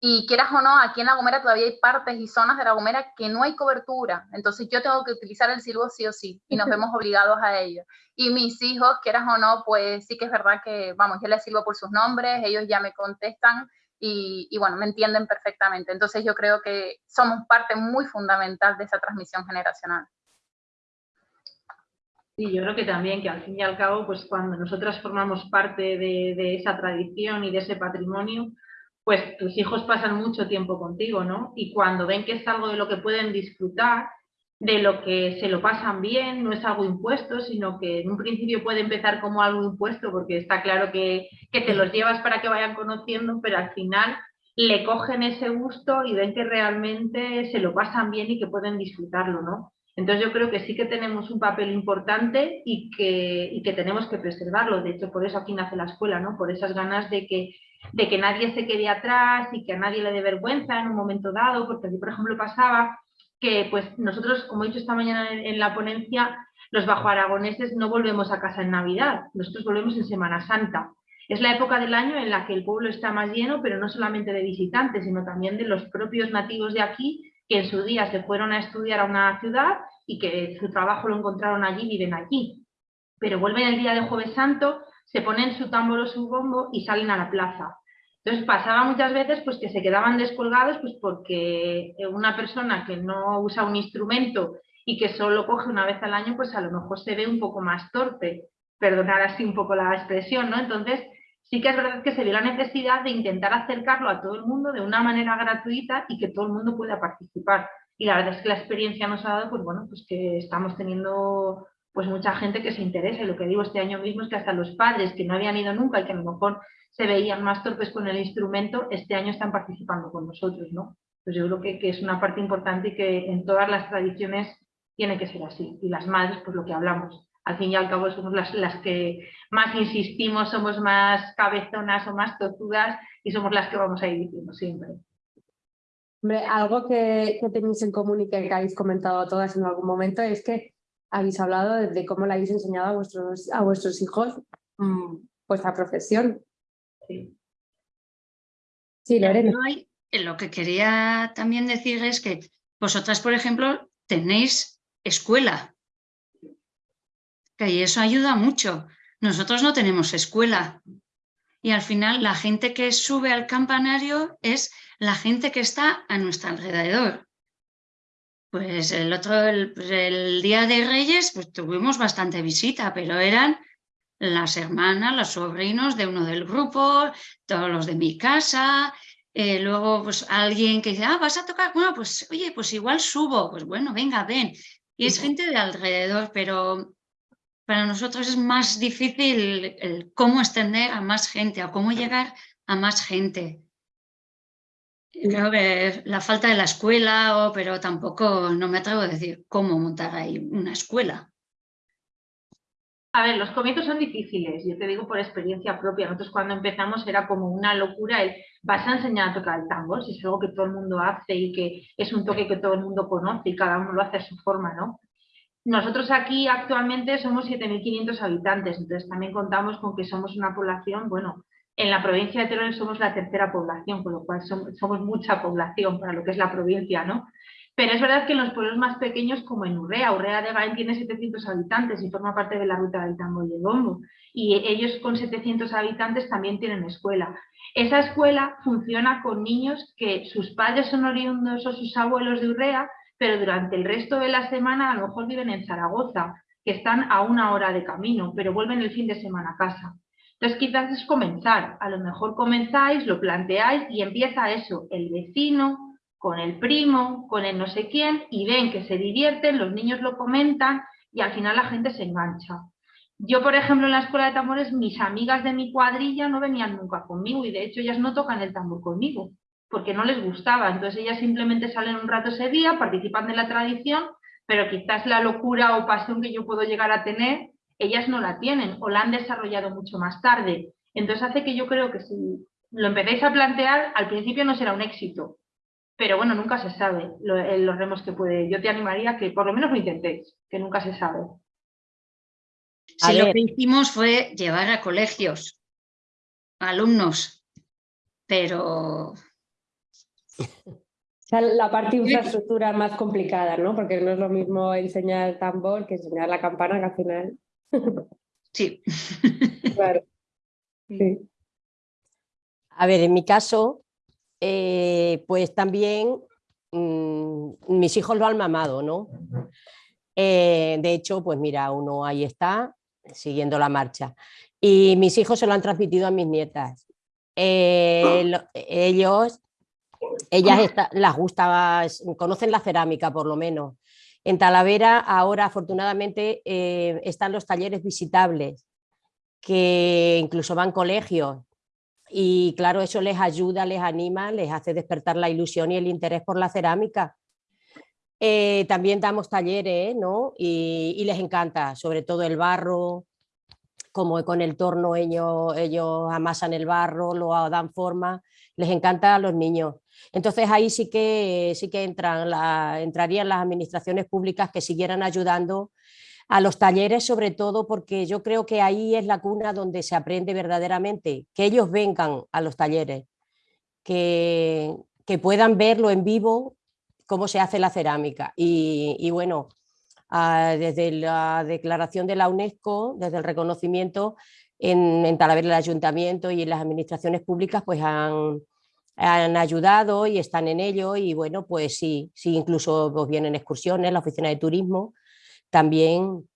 S3: y quieras o no, aquí en La Gomera todavía hay partes y zonas de La Gomera que no hay cobertura. Entonces yo tengo que utilizar el silbo sí o sí y nos vemos obligados a ello. Y mis hijos, quieras o no, pues sí que es verdad que, vamos, yo les silbo por sus nombres, ellos ya me contestan y, y bueno, me entienden perfectamente. Entonces yo creo que somos parte muy fundamental de esa transmisión generacional.
S10: Sí, yo creo que también que al fin y al cabo, pues cuando nosotras formamos parte de, de esa tradición y de ese patrimonio, pues tus hijos pasan mucho tiempo contigo, ¿no? Y cuando ven que es algo de lo que pueden disfrutar, de lo que se lo pasan bien, no es algo impuesto, sino que en un principio puede empezar como algo impuesto, porque está claro que, que te los llevas para que vayan conociendo, pero al final le cogen ese gusto y ven que realmente se lo pasan bien y que pueden disfrutarlo, ¿no? Entonces yo creo que sí que tenemos un papel importante y que, y que tenemos que preservarlo. De hecho, por eso aquí nace la escuela, ¿no? Por esas ganas de que de que nadie se quede atrás y que a nadie le dé vergüenza en un momento dado, porque aquí, por ejemplo, pasaba que pues nosotros, como he dicho esta mañana en, la ponencia, los bajo aragoneses no volvemos a casa en Navidad, nosotros volvemos en Semana Santa. Es la época del año en la que el pueblo está más lleno, pero no solamente de visitantes, sino también de los propios nativos de aquí, que en su día se fueron a estudiar a una ciudad y que su trabajo lo encontraron allí, viven allí. Pero vuelven el día de Jueves Santo se ponen su tambor o su bombo y salen a la plaza. Entonces pasaba muchas veces pues, que se quedaban descolgados pues, porque una persona que no usa un instrumento y que solo coge una vez al año, pues a lo mejor se ve un poco más torpe, perdonar así un poco la expresión, ¿no? Entonces sí que es verdad que se vio la necesidad de intentar acercarlo a todo el mundo de una manera gratuita y que todo el mundo pueda participar. Y la verdad es que la experiencia nos ha dado, pues bueno, pues que estamos teniendo pues mucha gente que se interesa. Y lo que digo este año mismo es que hasta los padres que no habían ido nunca y que a lo mejor se veían más torpes con el instrumento, este año están participando con nosotros, ¿no? Pues yo creo que, que es una parte importante y que en todas las tradiciones tiene que ser así. Y las madres, pues lo que hablamos, al fin y al cabo somos las, las que más insistimos, somos más cabezonas o más tozudas y somos las que vamos a ir diciendo siempre.
S1: Algo que, que tenéis en común y que habéis comentado todas en algún momento es que habéis hablado de, cómo le habéis enseñado a vuestros, a vuestros hijos mmm, vuestra profesión. Sí,
S11: sí Lorena. lo que quería también decir es que vosotras, por ejemplo, tenéis escuela. Y eso ayuda mucho. Nosotros no tenemos escuela. Y al final la gente que sube al campanario es la gente que está a nuestro alrededor. Pues el otro, el, día de Reyes, pues tuvimos bastante visita, pero eran las hermanas, los sobrinos de uno del grupo, todos los de mi casa, eh, luego pues alguien que dice, ah, vas a tocar, bueno, pues oye, pues igual subo, pues bueno, venga, ven. Y es gente de alrededor, pero para nosotros es más difícil el cómo extender a más gente o cómo llegar a más gente. Que la falta de la escuela, pero tampoco no me atrevo a decir cómo montar ahí una escuela.
S10: A ver, los comienzos son difíciles, yo te digo por experiencia propia. Nosotros cuando empezamos era como una locura el vas a enseñar a tocar el tambor, si es algo que todo el mundo hace y que es un toque que todo el mundo conoce y cada uno lo hace a su forma, ¿no? Nosotros aquí actualmente somos 7.500 habitantes, entonces también contamos con que somos una población, bueno, en la provincia de Teruel somos la tercera población, con lo cual somos, mucha población para lo que es la provincia, ¿no? Pero es verdad que en los pueblos más pequeños, como en Urrea, Urrea de Gain tiene 700 habitantes y forma parte de la ruta del tambo y el bombo. Y ellos con 700 habitantes también tienen escuela. Esa escuela funciona con niños que sus padres son oriundos o sus abuelos de Urrea, pero durante el resto de la semana a lo mejor viven en Zaragoza, que están a una hora de camino, pero vuelven el fin de semana a casa. Entonces quizás es comenzar, a lo mejor comenzáis, lo planteáis y empieza eso, el vecino con el primo, con el no sé quién, y ven que se divierten, los niños lo comentan y al final la gente se engancha. Yo, por ejemplo, en la escuela de tambores, mis amigas de mi cuadrilla no venían nunca conmigo y de hecho ellas no tocan el tambor conmigo, porque no les gustaba. Entonces ellas simplemente salen un rato ese día, participan de la tradición, pero quizás la locura o pasión que yo puedo llegar a tener ellas no la tienen o la han desarrollado mucho más tarde. Entonces hace que yo creo que si lo empecéis a plantear, al principio no será un éxito, pero bueno, nunca se sabe los remos que puede. Yo te animaría que por lo menos lo intentéis, que nunca se sabe.
S11: Sí, lo que hicimos fue llevar a colegios, alumnos, pero...
S1: La parte infraestructura más complicada, ¿no? Porque no es lo mismo enseñar el tambor que enseñar la campana, que al final
S11: Sí.
S1: Claro.
S4: A ver, en mi caso, eh, pues también mm, mis hijos lo han mamado, ¿no? Eh, de hecho, pues mira, uno ahí está, siguiendo la marcha. Y mis hijos se lo han transmitido a mis nietas. Eh, ellos, ellas las gusta, conocen la cerámica por lo menos, en Talavera ahora afortunadamente eh, están los talleres visitables, que incluso van colegios y claro, eso les ayuda, les anima, les hace despertar la ilusión y el interés por la cerámica. Eh, también damos talleres ¿no? y, les encanta, sobre todo el barro, como con el torno ellos, ellos amasan el barro, lo dan forma, les encanta a los niños. Entonces ahí sí que, sí que entran entrarían las administraciones públicas que siguieran ayudando a los talleres sobre todo porque yo creo que ahí es la cuna donde se aprende verdaderamente, que ellos vengan a los talleres, que, que puedan verlo en vivo cómo se hace la cerámica. Y, bueno, ah, desde la declaración de la UNESCO, desde el reconocimiento en, en Talavera el Ayuntamiento y en las administraciones públicas pues han, han ayudado y están en ello y bueno, pues sí, sí incluso pues vienen excursiones, la oficina de turismo también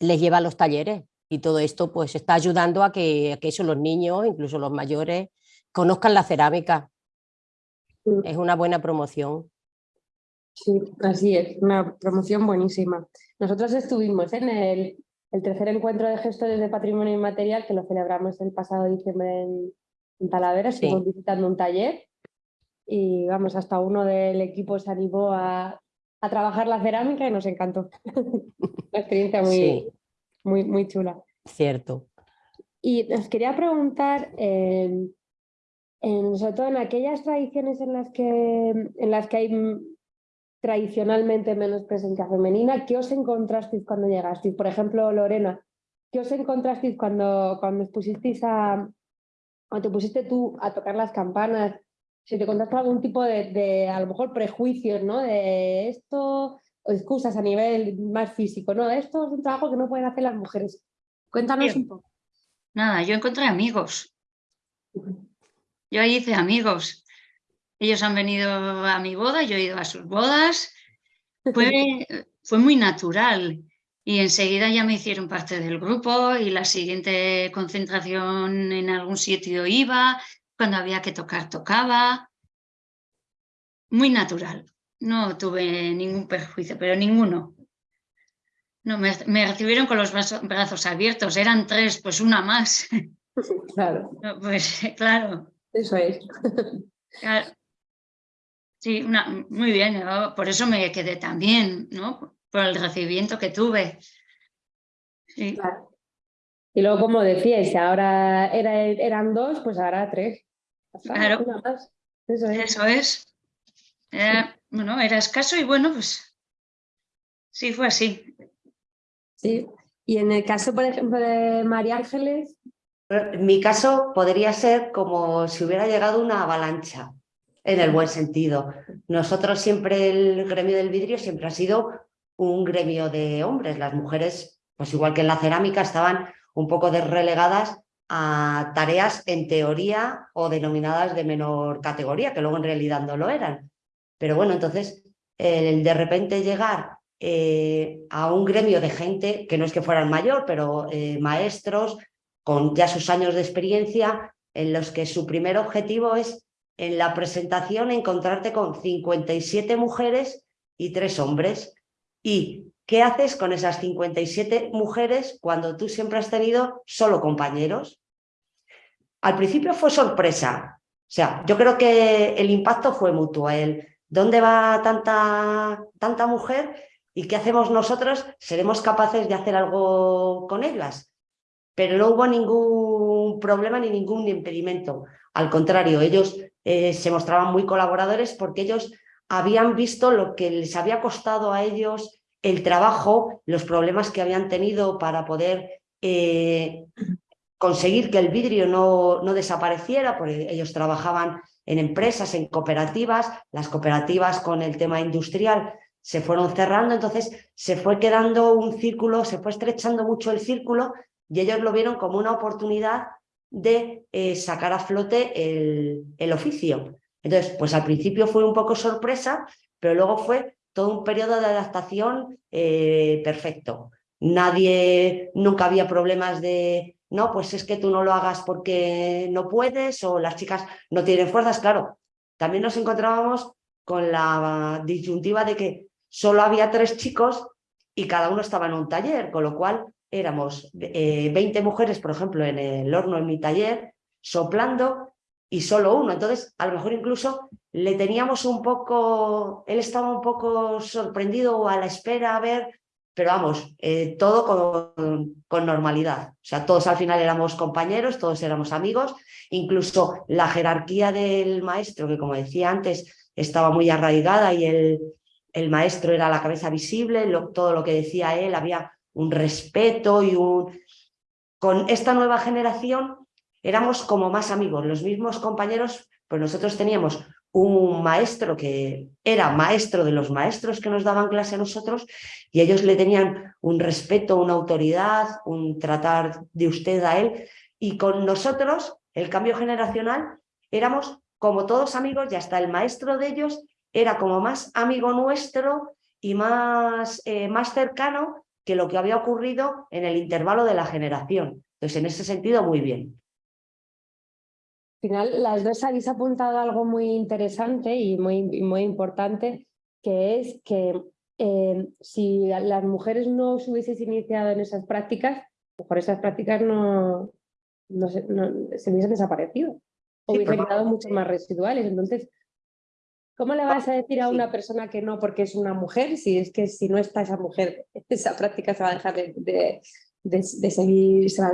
S4: les lleva a los talleres y todo esto pues está ayudando a que, a eso los niños, incluso los mayores, conozcan la cerámica. Es una buena promoción.
S1: Sí, así es, una promoción buenísima. Nosotros estuvimos en el, el tercer encuentro de gestores de patrimonio inmaterial que lo celebramos el pasado diciembre en, en Talavera, estuvimos visitando un taller y vamos, hasta uno del equipo se animó a, trabajar la cerámica y nos encantó. Una experiencia muy, muy, muy chula.
S4: Cierto.
S1: Y os quería preguntar, en, sobre todo en aquellas tradiciones en las que, en las que hay tradicionalmente menos presencia femenina, ¿qué os encontrasteis cuando llegasteis? Por ejemplo, Lorena, ¿qué os encontrasteis cuando, cuando os pusisteis a, cuando te pusiste tú a tocar las campanas, si te contaste algún tipo de, a lo mejor prejuicios, ¿no? De esto excusas a nivel más físico, ¿no? Esto es un trabajo que no pueden hacer las mujeres. Cuéntanos un poco.
S11: Nada, yo encontré amigos. Yo ahí hice amigos. Ellos han venido a mi boda, yo he ido a sus bodas. Fue, fue muy natural. Y enseguida ya me hicieron parte del grupo y la siguiente concentración en algún sitio iba, cuando había que tocar, tocaba. Muy natural. No tuve ningún perjuicio, pero ninguno. No, me, recibieron con los brazos, abiertos, eran tres, pues una más.
S1: Claro.
S11: Pues claro.
S1: Eso es.
S11: Sí, una, muy bien, por eso me quedé tan bien, ¿no? Por el recibimiento que tuve.
S1: Sí. Y luego, como decíais, ahora era, eran dos, pues ahora tres.
S11: Claro. Eso es. bueno, era escaso y bueno, pues sí, fue así.
S1: Sí. Y en el caso, por ejemplo, de María Ángeles.
S12: En mi caso podría ser como si hubiera llegado una avalancha, en el buen sentido. Nosotros siempre, el gremio del vidrio siempre ha sido un gremio de hombres. Las mujeres, pues igual que en la cerámica, estaban un poco relegadas a tareas en teoría o denominadas de menor categoría, que luego en realidad no lo eran. Pero bueno, entonces, el de repente llegar eh, a un gremio de gente que no es que fueran mayor, pero eh, maestros con ya sus años de experiencia, en los que su primer objetivo es en la presentación encontrarte con 57 mujeres y tres hombres. ¿Y qué haces con esas 57 mujeres cuando tú siempre has tenido solo compañeros? Al principio fue sorpresa. O sea, yo creo que el impacto fue mutuo. ¿Dónde va tanta, tanta mujer? ¿Y qué hacemos nosotros? ¿Seremos capaces de hacer algo con ellas? Pero no hubo ningún problema ni ningún impedimento. Al contrario, ellos eh, se mostraban muy colaboradores porque ellos habían visto lo que les había costado a ellos el trabajo, los problemas que habían tenido para poder eh, conseguir que el vidrio no, no desapareciera, porque ellos trabajaban en empresas, en cooperativas, las cooperativas con el tema industrial se fueron cerrando, entonces se fue quedando un círculo, se fue estrechando mucho el círculo y ellos lo vieron como una oportunidad de eh, sacar a flote el, el, oficio. Entonces, pues al principio fue un poco sorpresa, pero luego fue todo un periodo de adaptación eh, perfecto. Nadie, nunca había problemas de, no, pues es que tú no lo hagas porque no puedes o las chicas no tienen fuerzas. Claro, también nos encontrábamos con la disyuntiva de que solo había tres chicos y cada uno estaba en un taller, con lo cual éramos 20 eh, mujeres, por ejemplo, en el horno en mi taller, soplando y solo uno. Entonces, a lo mejor incluso le teníamos un poco, él estaba un poco sorprendido o a la espera a ver, pero vamos, eh, todo con, normalidad. O sea, todos al final éramos compañeros, todos éramos amigos, incluso la jerarquía del maestro, que como decía antes, estaba muy arraigada y el, el maestro era la cabeza visible, todo lo que decía él, había un respeto y un... Con esta nueva generación éramos como más amigos, los mismos compañeros, pues nosotros teníamos un maestro que era maestro de los maestros que nos daban clase a nosotros y ellos le tenían un respeto, una autoridad, un tratar de usted a él y con nosotros, el cambio generacional, éramos como todos amigos y hasta el maestro de ellos era como más amigo nuestro y más, eh, más cercano que lo que había ocurrido en el intervalo de la generación. Entonces, en ese sentido, muy bien.
S1: Al final, las dos habéis apuntado algo muy interesante y muy, muy importante, que es que eh, si las mujeres no os hubieseis iniciado en esas prácticas, mejor esas prácticas no, no, se, hubiesen desaparecido o hubiesen quedado mucho más residuales. Entonces, ¿Cómo le vas a decir a una persona que no porque es una mujer si es que si no está esa mujer, esa práctica se va a dejar de, seguir, se va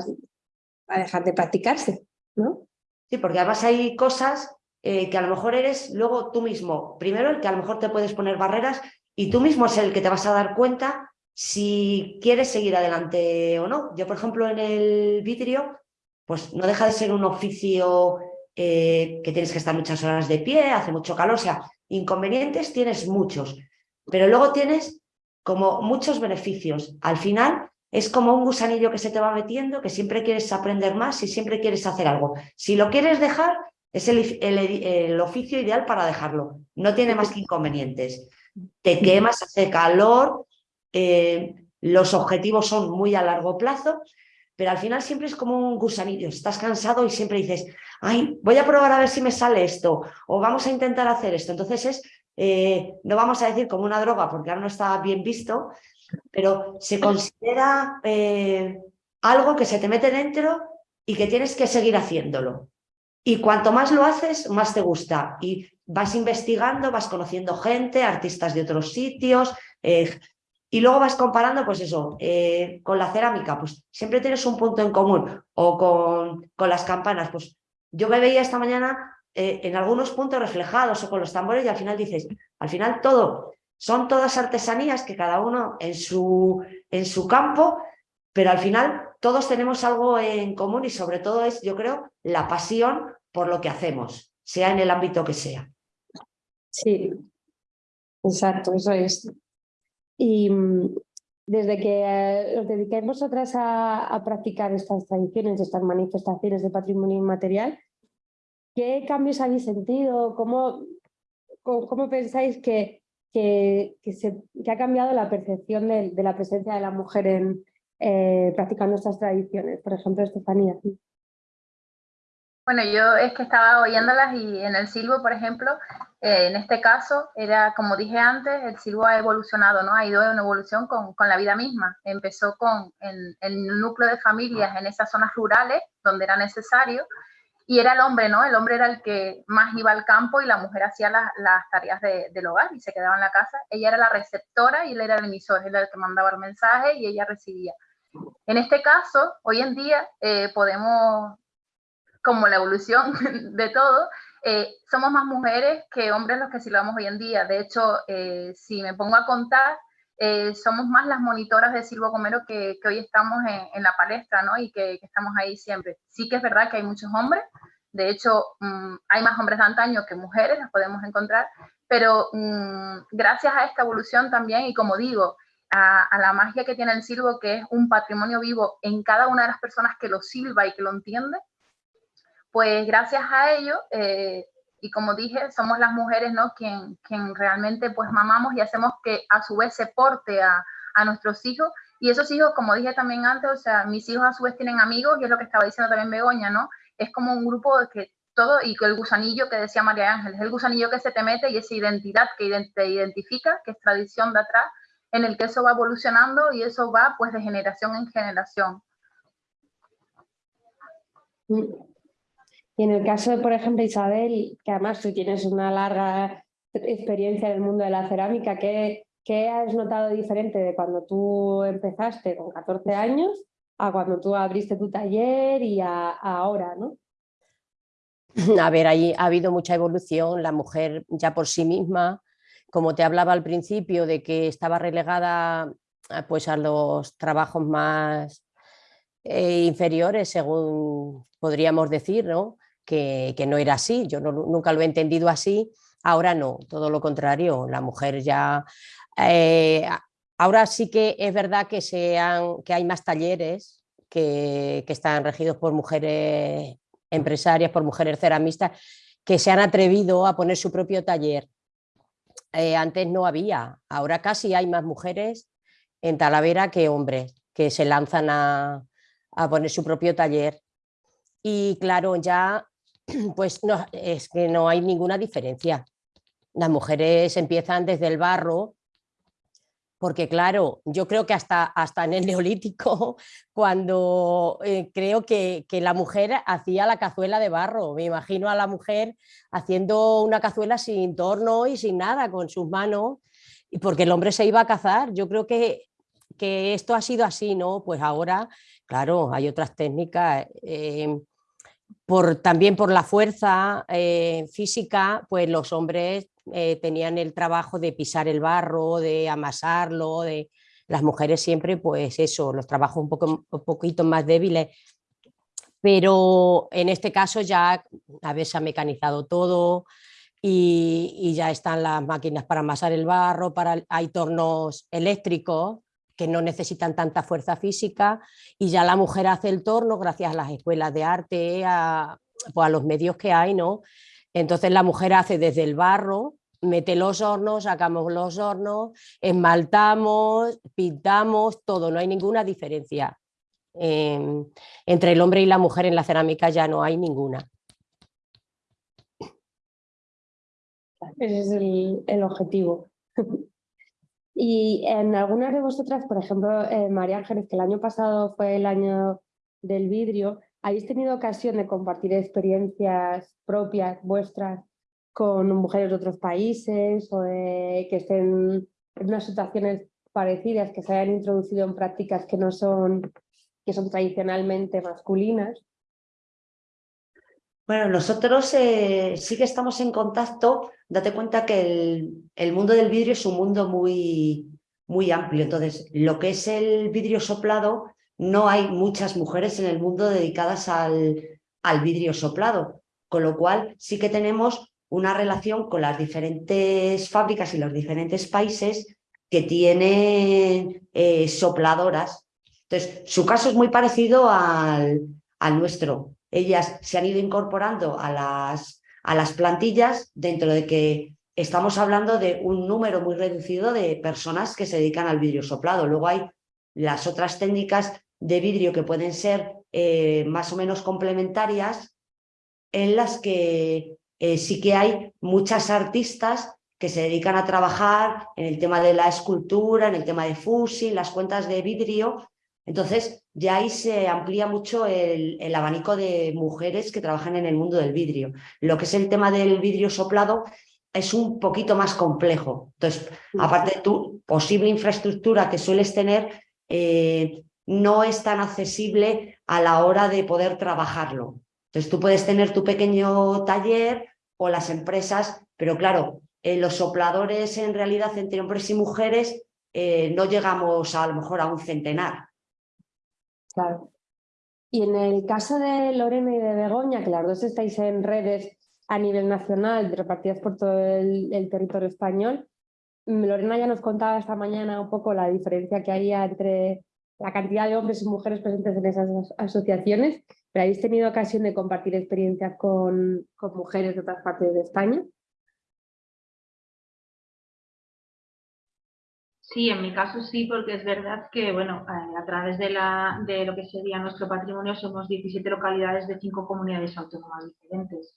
S1: a dejar de practicarse? ¿no?
S12: Sí, porque además hay cosas eh, que a lo mejor eres luego tú mismo. Primero, el que a lo mejor te puedes poner barreras y tú mismo es el que te vas a dar cuenta si quieres seguir adelante o no. Yo, por ejemplo, en el vidrio, pues no deja de ser un oficio eh, que tienes que estar muchas horas de pie, hace mucho calor, o sea, inconvenientes tienes muchos, pero luego tienes como muchos beneficios. Al final es como un gusanillo que se te va metiendo, que siempre quieres aprender más y siempre quieres hacer algo. Si lo quieres dejar, es el, oficio ideal para dejarlo. No tiene más que inconvenientes. Te quemas, hace calor, eh, los objetivos son muy a largo plazo, pero al final siempre es como un gusanillo. Estás cansado y siempre dices, ay, voy a probar a ver si me sale esto, o vamos a intentar hacer esto. Entonces es, eh, no vamos a decir como una droga, porque ahora no está bien visto, pero se considera eh, algo que se te mete dentro y que tienes que seguir haciéndolo. Y cuanto más lo haces, más te gusta. Y vas investigando, vas conociendo gente, artistas de otros sitios, eh, y luego vas comparando, pues eso, eh, con la cerámica, pues siempre tienes un punto en común, o con, con las campanas, pues yo me veía esta mañana en algunos puntos reflejados, o con los tambores, y al final dices, al final todo son todas artesanías que cada uno en su, en su campo, pero al final todos tenemos algo en común y sobre todo es, yo creo, la pasión por lo que hacemos, sea en el ámbito que sea.
S1: Sí, exacto, eso es. Y mm, desde que eh, os dedicáis vosotras a, practicar estas tradiciones, estas manifestaciones de patrimonio inmaterial, ¿qué cambios habéis sentido? ¿Cómo, cómo pensáis que, que, se, ha cambiado la percepción de, la presencia de la mujer en, eh, practicando estas tradiciones. Por ejemplo, Estefanía.
S3: Bueno, yo es que estaba oyéndolas y en el silbo, por ejemplo, eh, en este caso, era como dije antes, el silbo ha evolucionado, ¿no? Ha ido en evolución con, con la vida misma. Empezó con el núcleo de familias en esas zonas rurales donde era necesario y era el hombre, ¿no? El hombre era el que más iba al campo y la mujer hacía las, tareas del hogar y se quedaba en la casa. Ella era la receptora y él era el emisor, él era el que mandaba el mensaje y ella recibía. En este caso, hoy en día eh, podemos, como la evolución de todo, eh, somos más mujeres que hombres los que silbamos hoy en día. De hecho, eh, si me pongo a contar, eh, somos más las monitoras de Silvo Comero que, hoy estamos en, la palestra, ¿no? Y que, estamos ahí siempre. Sí que es verdad que hay muchos hombres, de hecho, mm, hay más hombres de antaño que mujeres, las podemos encontrar, pero mm, gracias a esta evolución también, y como digo, a, la magia que tiene el silbo, que es un patrimonio vivo en cada una de las personas que lo silba y que lo entiende, pues gracias a ello eh, y como dije, somos las mujeres, ¿no? Quien, quien realmente pues mamamos y hacemos que a su vez se porte a, a nuestros hijos. Y esos hijos, como dije también antes, o sea, mis hijos a su vez tienen amigos y es lo que estaba diciendo también Begoña, ¿no? Es como un grupo que todo, y el gusanillo que decía María Ángeles, el gusanillo que se te mete y esa identidad que te identifica, que es tradición de atrás, en el que eso va evolucionando y eso va pues de generación en generación.
S1: Y en el caso de, por ejemplo, Isabel, que además tú tienes una larga experiencia en el mundo de la cerámica, ¿qué, has notado diferente de cuando tú empezaste con 14 años a cuando tú abriste tu taller y a, ahora, ¿no?
S4: A ver, ahí ha habido mucha evolución, la mujer ya por sí misma, como te hablaba al principio de que estaba relegada pues, a los trabajos más eh, inferiores, según podríamos decir, ¿no? Que, no era así, yo nunca lo he entendido así, ahora no, todo lo contrario, la mujer ya... Eh, ahora sí que es verdad que, que hay más talleres que, están regidos por mujeres empresarias, por mujeres ceramistas, que se han atrevido a poner su propio taller. Eh, antes no había, ahora casi hay más mujeres en Talavera que hombres que se lanzan a, a poner su propio taller. Y claro, ya pues no, es que no hay ninguna diferencia. Las mujeres empiezan desde el barro, porque claro, yo creo que hasta, hasta en el neolítico, cuando eh, creo que, la mujer hacía la cazuela de barro, me imagino a la mujer haciendo una cazuela sin torno y sin nada, con sus manos, y porque el hombre se iba a cazar. Yo creo que, que esto ha sido así, ¿no? Pues ahora, claro, hay otras técnicas. Eh, también por la fuerza eh, física, pues los hombres eh, tenían el trabajo de pisar el barro, de amasarlo, de las mujeres siempre, pues eso, los trabajos un, poco, un poquito más débiles, pero en este caso ya a veces ha mecanizado todo, y, ya están las máquinas para amasar el barro, para, hay tornos eléctricos que no necesitan tanta fuerza física y ya la mujer hace el torno gracias a las escuelas de arte, a, pues a los medios que hay, ¿no? Entonces la mujer hace desde el barro, mete los hornos, sacamos los hornos, esmaltamos, pintamos, todo, no hay ninguna diferencia. Em, entre el hombre y la mujer en la cerámica ya no hay ninguna.
S1: Ese es el, objetivo. Y en algunas de vosotras, por ejemplo, eh, María Ángeles, que el año pasado fue el año del vidrio, ¿habéis tenido ocasión de compartir experiencias propias vuestras con mujeres de otros países o que estén en unas situaciones parecidas, que se hayan introducido en prácticas que no son, que son tradicionalmente masculinas?
S12: Bueno, nosotros eh, sí que estamos en contacto. Date cuenta que el, mundo del vidrio es un mundo muy, muy amplio. Entonces, lo que es el vidrio soplado, no hay muchas mujeres en el mundo dedicadas al, al vidrio soplado. Con lo cual, sí que tenemos una relación con las diferentes fábricas y los diferentes países que tienen eh, sopladoras. Entonces, su caso es muy parecido al, al nuestro ellas se han ido incorporando a las, a las plantillas dentro de que estamos hablando de un número muy reducido de personas que se dedican al vidrio soplado. Luego hay las otras técnicas de vidrio que pueden ser eh, más o menos complementarias en las que eh, sí que hay muchas artistas que se dedican a trabajar en el tema de la escultura, en el tema de fusil, las cuentas de vidrio, entonces, ya ahí se amplía mucho el, abanico de mujeres que trabajan en el mundo del vidrio. Lo que es el tema del vidrio soplado es un poquito más complejo. Entonces, aparte de tu posible infraestructura que sueles tener, eh, no es tan accesible a la hora de poder trabajarlo. Entonces, tú puedes tener tu pequeño taller o las empresas, pero claro, eh, los sopladores en realidad entre hombres y mujeres eh, no llegamos a, a lo mejor a un centenar.
S1: Claro. Y en el caso de Lorena y de Begoña, que las dos estáis en redes a nivel nacional, repartidas por todo el, territorio español, mm, Lorena ya nos contaba esta mañana un poco la diferencia que había entre la cantidad de hombres y mujeres presentes en esas asociaciones, pero habéis tenido ocasión de compartir experiencias con, con mujeres de otras partes de España.
S10: Sí, en mi caso sí, porque es verdad que, bueno, a través de, la, de lo que sería nuestro patrimonio somos 17 localidades de cinco comunidades autónomas diferentes.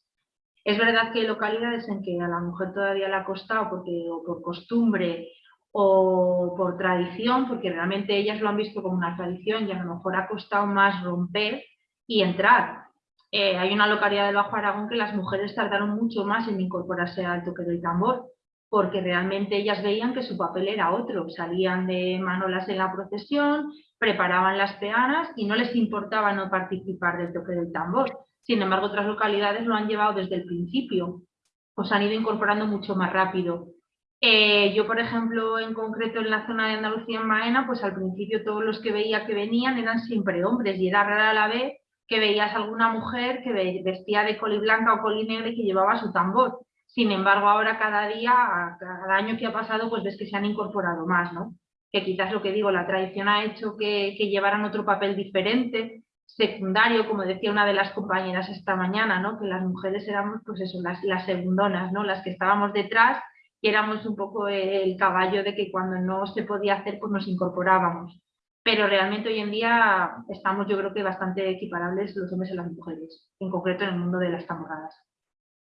S10: Es verdad que hay localidades en que a la mujer todavía le ha costado porque, o por costumbre o por tradición, porque realmente ellas lo han visto como una tradición y a lo mejor ha costado más romper y entrar. Eh, hay una localidad del Bajo Aragón que las mujeres tardaron mucho más en incorporarse al toque del tambor porque realmente ellas veían que su papel era otro, salían de manolas en la procesión, preparaban las peanas y no les importaba no participar del toque del tambor. Sin embargo, otras localidades lo han llevado desde el principio, os han ido incorporando mucho más rápido. Eh, yo, por ejemplo, en concreto en la zona de Andalucía, en Maena, pues al principio todos los que veía que venían eran siempre hombres y era rara la vez que veías alguna mujer que vestía de coli blanca o coli negra y que llevaba su tambor. Sin embargo, ahora cada día, cada año que ha pasado, pues ves que se han incorporado más, ¿no? Que quizás lo que digo, la tradición ha hecho que, llevaran otro papel diferente, secundario, como decía una de las compañeras esta mañana, ¿no? Que las mujeres éramos, pues eso, las, las segundonas, ¿no? Las que estábamos detrás y éramos un poco el caballo de que cuando no se podía hacer, pues nos incorporábamos. Pero realmente hoy en día estamos, yo creo que bastante equiparables los hombres y las mujeres, en concreto en el mundo de las tamoradas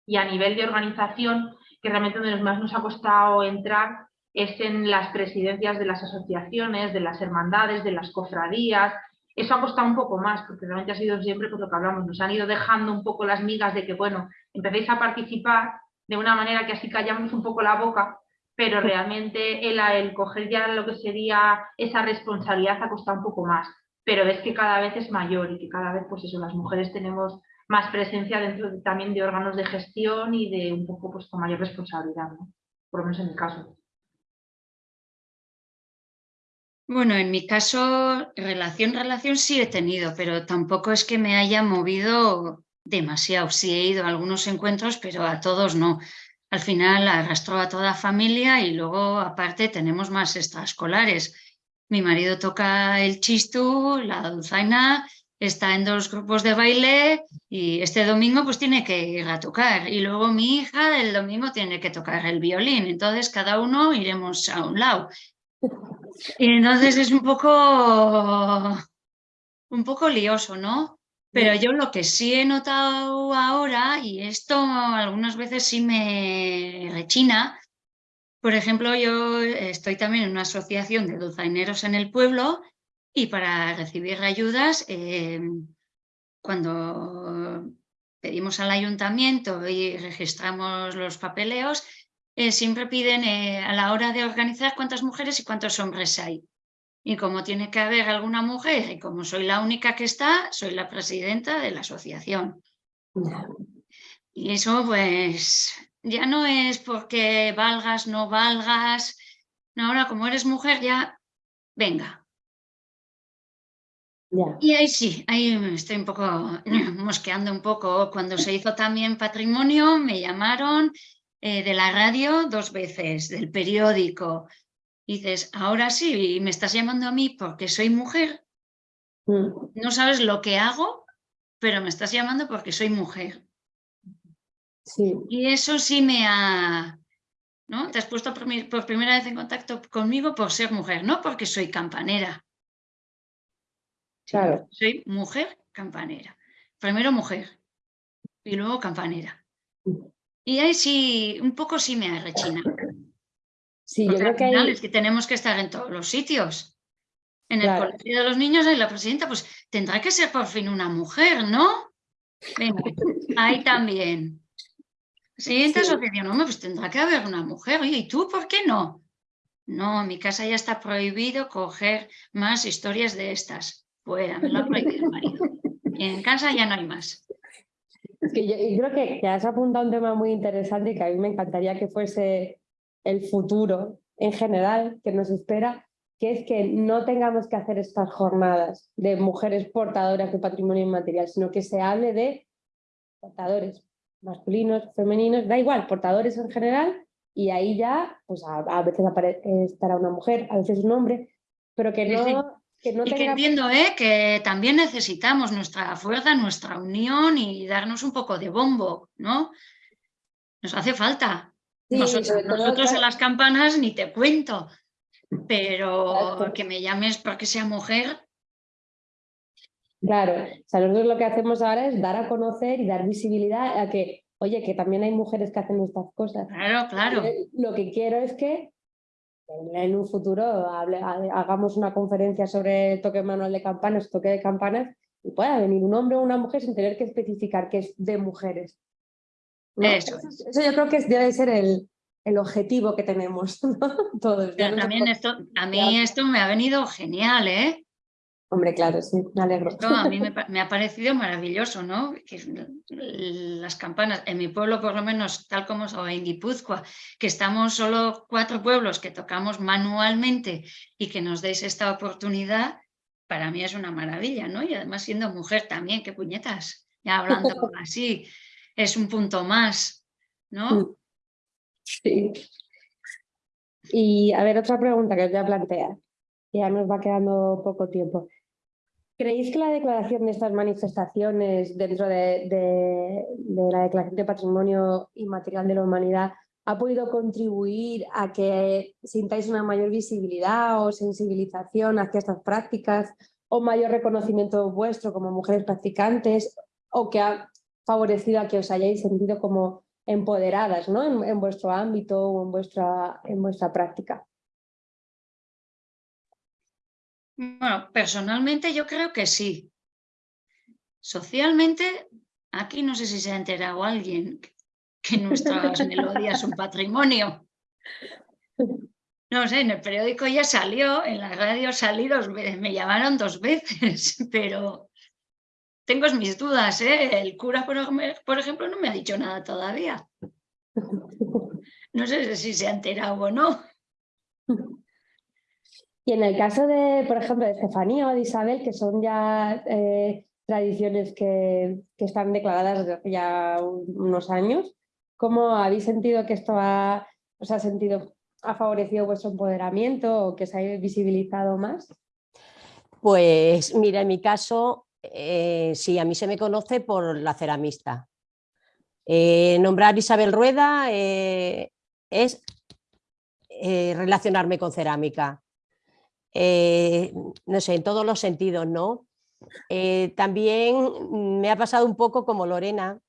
S10: y a nivel de organización, que realmente donde más nos ha costado entrar es en las presidencias de las asociaciones, de las hermandades, de las cofradías. Eso ha costado un poco más, porque realmente ha sido siempre por lo que hablamos. Nos han ido dejando un poco las migas de que, bueno, empecéis a participar de una manera que así callamos un poco la boca, pero realmente el, el coger ya lo que sería esa responsabilidad ha costado un poco más. Pero ves que cada vez es mayor y que cada vez, pues eso, las mujeres tenemos más presencia dentro también de órganos de gestión y de un poco pues, con mayor responsabilidad, por lo menos en mi caso.
S11: Bueno, en mi caso, relación, relación sí he tenido, pero tampoco es que me haya movido demasiado. Sí he ido a algunos encuentros, pero a todos no. al final arrastró a toda familia y luego aparte tenemos más extraescolares. Mi marido toca el chistú, la dulzaina, está en dos grupos de baile y este domingo pues tiene que ir a tocar. Y luego mi hija el domingo tiene que tocar el violín. Entonces cada uno iremos a un lado. Y entonces es un poco, un poco lioso, ¿no? Pero yo lo que sí he notado ahora, y esto algunas veces sí me rechina, por ejemplo, yo estoy también en una asociación de dulzaineros en el pueblo y para recibir ayudas, eh, cuando pedimos al ayuntamiento y registramos los papeleos, eh, siempre piden eh, a la hora de organizar cuántas mujeres y cuántos hombres hay. Y como tiene que haber alguna mujer, y como soy la única que está, soy la presidenta de la asociación. Y eso pues ya no es porque valgas, no valgas. No, ahora como eres mujer ya, venga. Y ahí sí, ahí estoy un poco mosqueando un poco. Cuando se hizo también patrimonio me llamaron eh, de la radio dos veces, del periódico, dices, ahora sí, me estás llamando a mí porque soy mujer.
S1: Mm.
S11: No sabes lo que hago, pero me estás llamando porque soy mujer.
S1: Sí.
S11: Y eso sí me ha... ¿no? Te has puesto por, por primera vez en contacto conmigo por ser mujer, no porque soy campanera.
S1: Claro.
S11: Soy mujer campanera. Primero mujer y luego campanera.
S1: Mm.
S11: Y ahí sí, un poco sí me ha rechinado.
S1: Sí, yo creo que hay...
S11: es que tenemos que estar en todos los sitios. En el colegio de los niños y la presidenta, pues tendrá que ser por fin una mujer, ¿no? Venga, ahí también. Siguiente asociación, no, pues tendrá que haber una mujer. Oye, ¿y tú por qué no? No, en mi casa ya está prohibido coger más historias de estas. Fuera, me lo ha prohibido el marido. Y en casa ya no hay más.
S1: Es que yo, creo que, que has apuntado un tema muy interesante y que a mí me encantaría que fuese el futuro en general que nos espera, que es que no tengamos que hacer estas jornadas de mujeres portadoras de patrimonio inmaterial, sino que se hable de portadores masculinos, femeninos, da igual, portadores en general, y ahí ya, pues a, veces estará una mujer, a veces un hombre, pero que no... Que no
S11: y que entiendo ¿eh? que también necesitamos nuestra fuerza, nuestra unión y darnos un poco de bombo, ¿no? Nos hace falta nosotros, en las campanas ni te cuento, pero que me llames porque sea mujer.
S1: Claro, o sea, nosotros lo que hacemos ahora es dar a conocer y dar visibilidad a que, oye, que también hay mujeres que hacen estas cosas.
S11: Claro, claro.
S1: Lo que quiero es que en un futuro hagamos una conferencia sobre toque manual de campanas, toque de campanas, y pueda venir un hombre o una mujer sin tener que especificar que es de mujeres. Eso, yo creo que debe ser el, el objetivo que tenemos todos.
S11: también esto, a mí esto me ha venido genial, ¿eh?
S1: Hombre, claro, sí, me alegro.
S11: a mí me, ha parecido maravilloso, ¿no? Que las campanas, en mi pueblo por lo menos, tal como o en Guipúzcoa, que estamos solo cuatro pueblos que tocamos manualmente y que nos deis esta oportunidad, para mí es una maravilla, ¿no? Y además siendo mujer también, qué puñetas, ya hablando así, es un punto más, ¿no? Mm.
S1: Sí. Y a ver, otra pregunta que os voy a plantear. Ya nos va quedando poco tiempo. ¿Creéis que la declaración de estas manifestaciones dentro de, la Declaración de Patrimonio Inmaterial de la Humanidad ha podido contribuir a que sintáis una mayor visibilidad o sensibilización hacia estas prácticas o mayor reconocimiento vuestro como mujeres practicantes o que ha favorecido a que os hayáis sentido como empoderadas ¿no? en, vuestro ámbito o en vuestra, en vuestra práctica.
S11: Bueno, personalmente yo creo que sí. Socialmente, aquí no sé si se ha enterado alguien que nuestras melodías son patrimonio. No sé, en el periódico ya salió, en la radio salí dos veces, me llamaron dos veces, pero tengo mis dudas, ¿eh? El cura, por, ejemplo, no me ha dicho nada todavía. No sé si se ha enterado o no.
S1: Y en el caso de, por ejemplo, de Estefanía o de Isabel, que son ya eh, tradiciones que, están declaradas desde hace ya unos años, ¿Cómo habéis sentido que esto ha, os ha sentido, ha favorecido vuestro empoderamiento o que se ha visibilizado más?
S4: Pues mira, en mi caso, eh, sí, a mí se me conoce por la ceramista. Eh, nombrar Isabel Rueda es relacionarme con cerámica. No sé, en todos los sentidos, ¿no? también me ha pasado un poco como Lorena,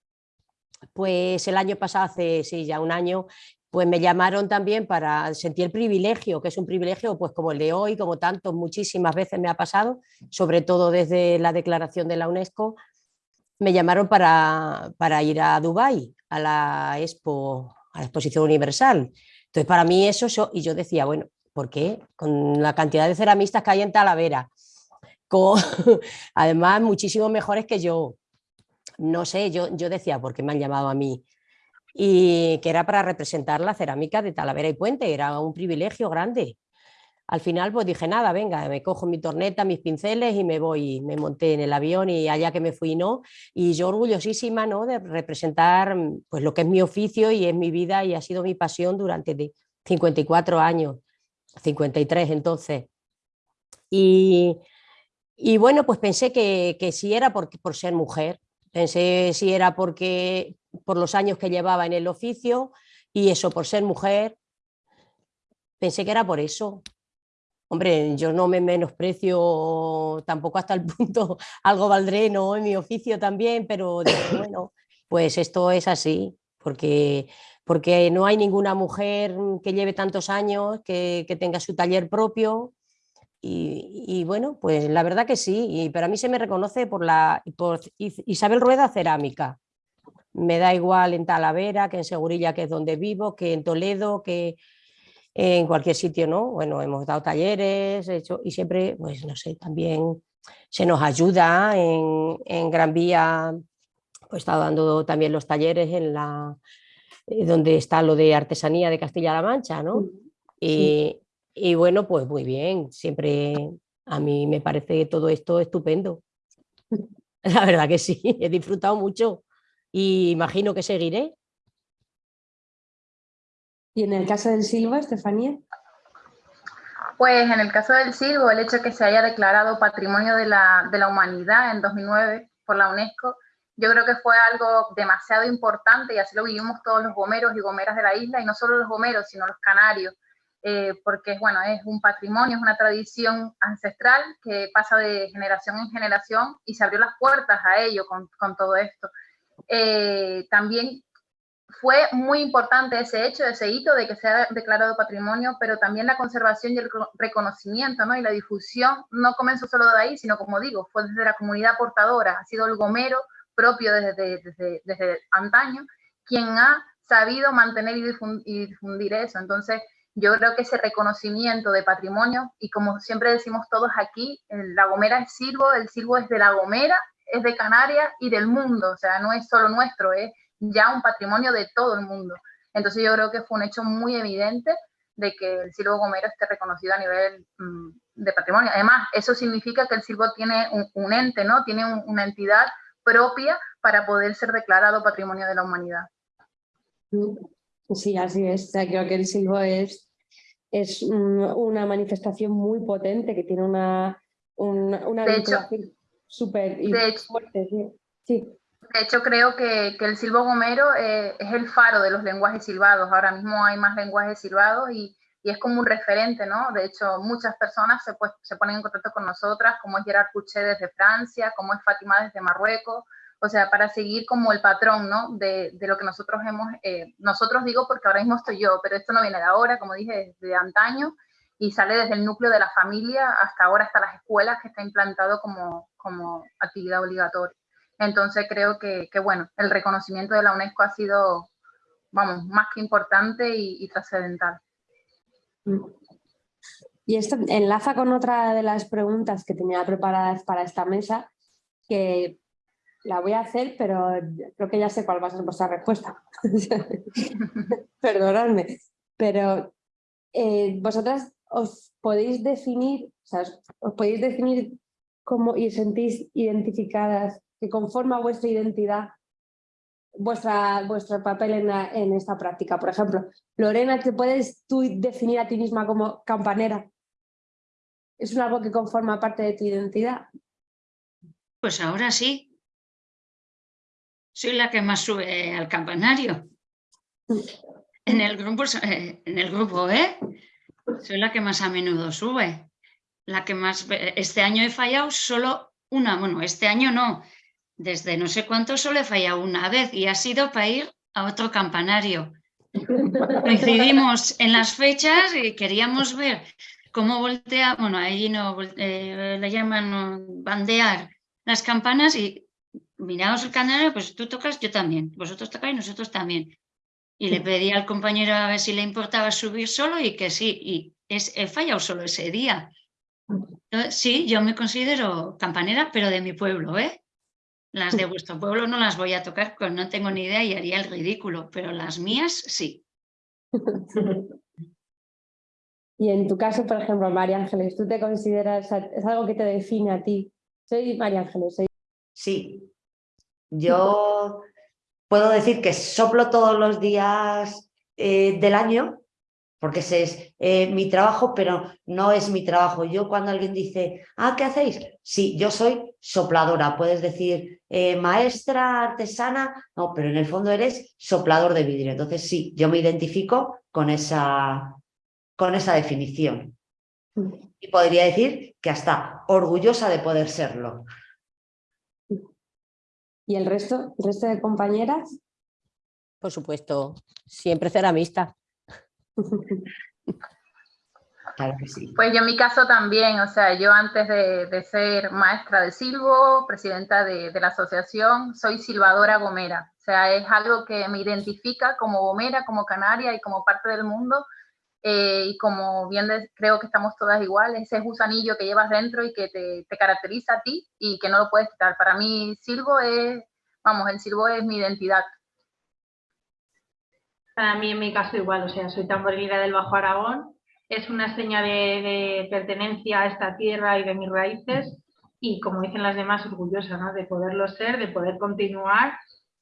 S4: pues el año pasado, hace sí, ya un año, pues me llamaron también para sentir el privilegio, que es un privilegio pues como el de hoy, como tantos, muchísimas veces me ha pasado, sobre todo desde la declaración de la UNESCO, me llamaron para, para ir a Dubái, a la Expo, a la Exposición Universal. Entonces para mí eso, y yo decía, bueno, ¿por qué? Con la cantidad de ceramistas que hay en Talavera, con, además muchísimo mejores que yo, no sé, yo, yo decía, ¿por qué me han llamado a mí? Y que era para representar la cerámica de Talavera y Puente, era un privilegio grande. Al final pues dije, nada, venga, me cojo mi torneta, mis pinceles y me voy, me monté en el avión y allá que me fui, ¿no? Y yo orgullosísima, ¿no? De representar pues lo que es mi oficio y es mi vida y ha sido mi pasión durante 54 años, 53 entonces. Y, y bueno, pues pensé que, que sí era por, por ser mujer, Pensé si era porque por los años que llevaba en el oficio y eso por ser mujer, pensé que era por eso. Hombre, yo no me menosprecio tampoco hasta el punto, algo valdré, ¿no? En mi oficio también, pero bueno, pues esto es así, porque, porque no hay ninguna mujer que lleve tantos años, que, que tenga su taller propio, y, bueno, pues la verdad que sí, y, pero a mí se me reconoce por, la, por Isabel Rueda Cerámica. Me da igual en Talavera, que en Segurilla, que es donde vivo, que en Toledo, que en cualquier sitio, ¿no? Bueno, hemos dado talleres, hecho, y siempre, pues no sé, también se nos ayuda en, en Gran Vía, pues he estado dando también los talleres en la, donde está lo de artesanía de Castilla-La Mancha, ¿no? Y, y bueno, pues muy bien, siempre a mí me parece todo esto estupendo. La verdad que sí, he disfrutado mucho y imagino que seguiré.
S1: ¿Y en el caso del silbo, Estefanía?
S3: Pues en el caso del silbo, el hecho de que se haya declarado Patrimonio de la, de la Humanidad en 2009 por la UNESCO, yo creo que fue algo demasiado importante y así lo vivimos todos los gomeros y gomeras de la isla, y no solo los gomeros, sino los canarios, eh, porque bueno, es un patrimonio, es una tradición ancestral que pasa de generación en generación y se abrió las puertas a ello con, con todo esto. Eh, también fue muy importante ese hecho, ese hito de que sea declarado patrimonio, pero también la conservación y el reconocimiento ¿no? y la difusión no comenzó solo de ahí, sino como digo, fue desde la comunidad portadora, ha sido el gomero propio desde, desde, desde antaño, quien ha sabido mantener y difundir eso. Entonces, yo creo que ese reconocimiento de patrimonio, y como siempre decimos todos aquí, La Gomera es Silvo, el Silvo es de La Gomera, es de Canarias y del mundo, o sea, no es solo nuestro, es ya un patrimonio de todo el mundo. Entonces yo creo que fue un hecho muy evidente de que el Silvo Gomero esté reconocido a nivel mm, de patrimonio. Además, eso significa que el Silvo tiene un, ente, ¿no? Tiene una entidad propia para poder ser declarado patrimonio de la humanidad.
S1: Sí, así es. creo que el silbo es, es una manifestación muy potente que tiene una, una, vinculación súper fuerte. Sí.
S3: De hecho, creo que, que el silbo gomero eh, es el faro de los lenguajes silbados. Ahora mismo hay más lenguajes silbados y, y es como un referente, ¿no? De hecho, muchas personas se, pues, se ponen en contacto con nosotras, como es Gerard Couché desde Francia, como es Fátima desde Marruecos, o sea, para seguir como el patrón, ¿no? De, de lo que nosotros hemos, eh, nosotros digo porque ahora mismo estoy yo, pero esto no viene de ahora, como dije, desde antaño, y sale desde el núcleo de la familia hasta ahora, hasta las escuelas, que está implantado como, como actividad obligatoria. Entonces creo que, que, bueno, el reconocimiento de la UNESCO ha sido, vamos, más que importante y, y trascendental.
S1: Y esto enlaza con otra de las preguntas que tenía preparadas para esta mesa, que la voy a hacer, pero creo que ya sé cuál va a ser vuestra respuesta. Perdonadme. Pero eh, vosotras os podéis definir, os podéis definir cómo y sentís identificadas, que conforma vuestra identidad vuestra, vuestro papel en, en, esta práctica. Por ejemplo, Lorena, ¿te puedes tú definir a ti misma como campanera? ¿Es algo que conforma parte de tu identidad?
S11: Pues ahora sí. Soy la que más sube al campanario. En el grupo, eh, en el grupo E, soy la que más a menudo sube. La que más... Este año he fallado solo una, bueno, este año no, desde no sé cuánto solo he fallado una vez y ha sido para ir a otro campanario. Coincidimos en las fechas y queríamos ver cómo voltea, bueno, ahí no eh, le llaman bandear las campanas y miramos el canario, pues tú tocas, yo también, vosotros tocáis, nosotros también. Y le pedí al compañero a ver si le importaba subir solo y que sí, y es, he fallado solo ese día. Sí, yo me considero campanera, pero de mi pueblo, ¿eh? Las de vuestro pueblo no las voy a tocar, pues no tengo ni idea y haría el ridículo, pero las mías sí.
S1: Y en tu caso, por ejemplo, María Ángeles, ¿tú te consideras, es algo que te define a ti? Soy María Ángeles.
S12: Sí, yo puedo decir que soplo todos los días eh, del año porque ese es eh, mi trabajo, pero no es mi trabajo. Yo cuando alguien dice, ah, ¿qué hacéis? Sí, yo soy sopladora, puedes decir eh, maestra, artesana, no, pero en el fondo eres soplador de vidrio. Entonces sí, yo me identifico con esa, con esa definición. Y podría decir que hasta orgullosa de poder serlo.
S1: ¿Y el resto, el resto de compañeras?
S4: Por supuesto, siempre ceramista.
S3: Pues yo en mi caso también, o sea, yo antes de, ser maestra de silbo, presidenta de, la asociación, soy silbadora gomera. O sea, es algo que me identifica como gomera, como canaria y como parte del mundo. Eh, y como bien creo que estamos todas iguales, ese gusanillo que llevas dentro y que te, te, caracteriza a ti y que no lo puedes quitar. Para mí, silbo es, vamos, el silbo es mi identidad.
S10: Para mí, en mi caso, igual, o sea, soy tamborilera del Bajo Aragón, es una seña de, pertenencia a esta tierra y de mis raíces y, como dicen las demás, orgullosa ¿no? de poderlo ser, de poder continuar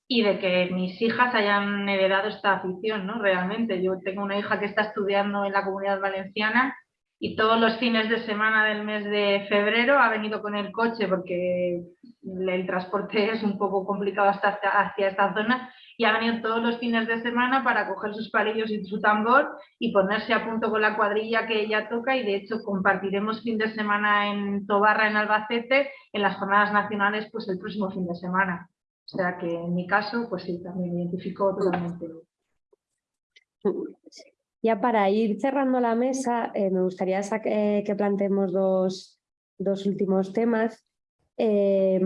S10: y de que mis hijas hayan heredado esta afición, ¿no? Realmente, yo tengo una hija que está estudiando en la Comunidad Valenciana y todos los fines de semana del mes de febrero ha venido con el coche porque el transporte es un poco complicado hasta hacia esta zona y ha venido todos los fines de semana para coger sus palillos y su tambor y ponerse a punto con la cuadrilla que ella toca y de hecho compartiremos fin de semana en Tobarra, en Albacete, en las jornadas nacionales pues el próximo fin de semana. O sea que en mi caso, pues sí, también me identifico totalmente.
S1: Ya para ir cerrando la mesa, eh, me gustaría eh, que planteemos dos, dos últimos temas. Eh,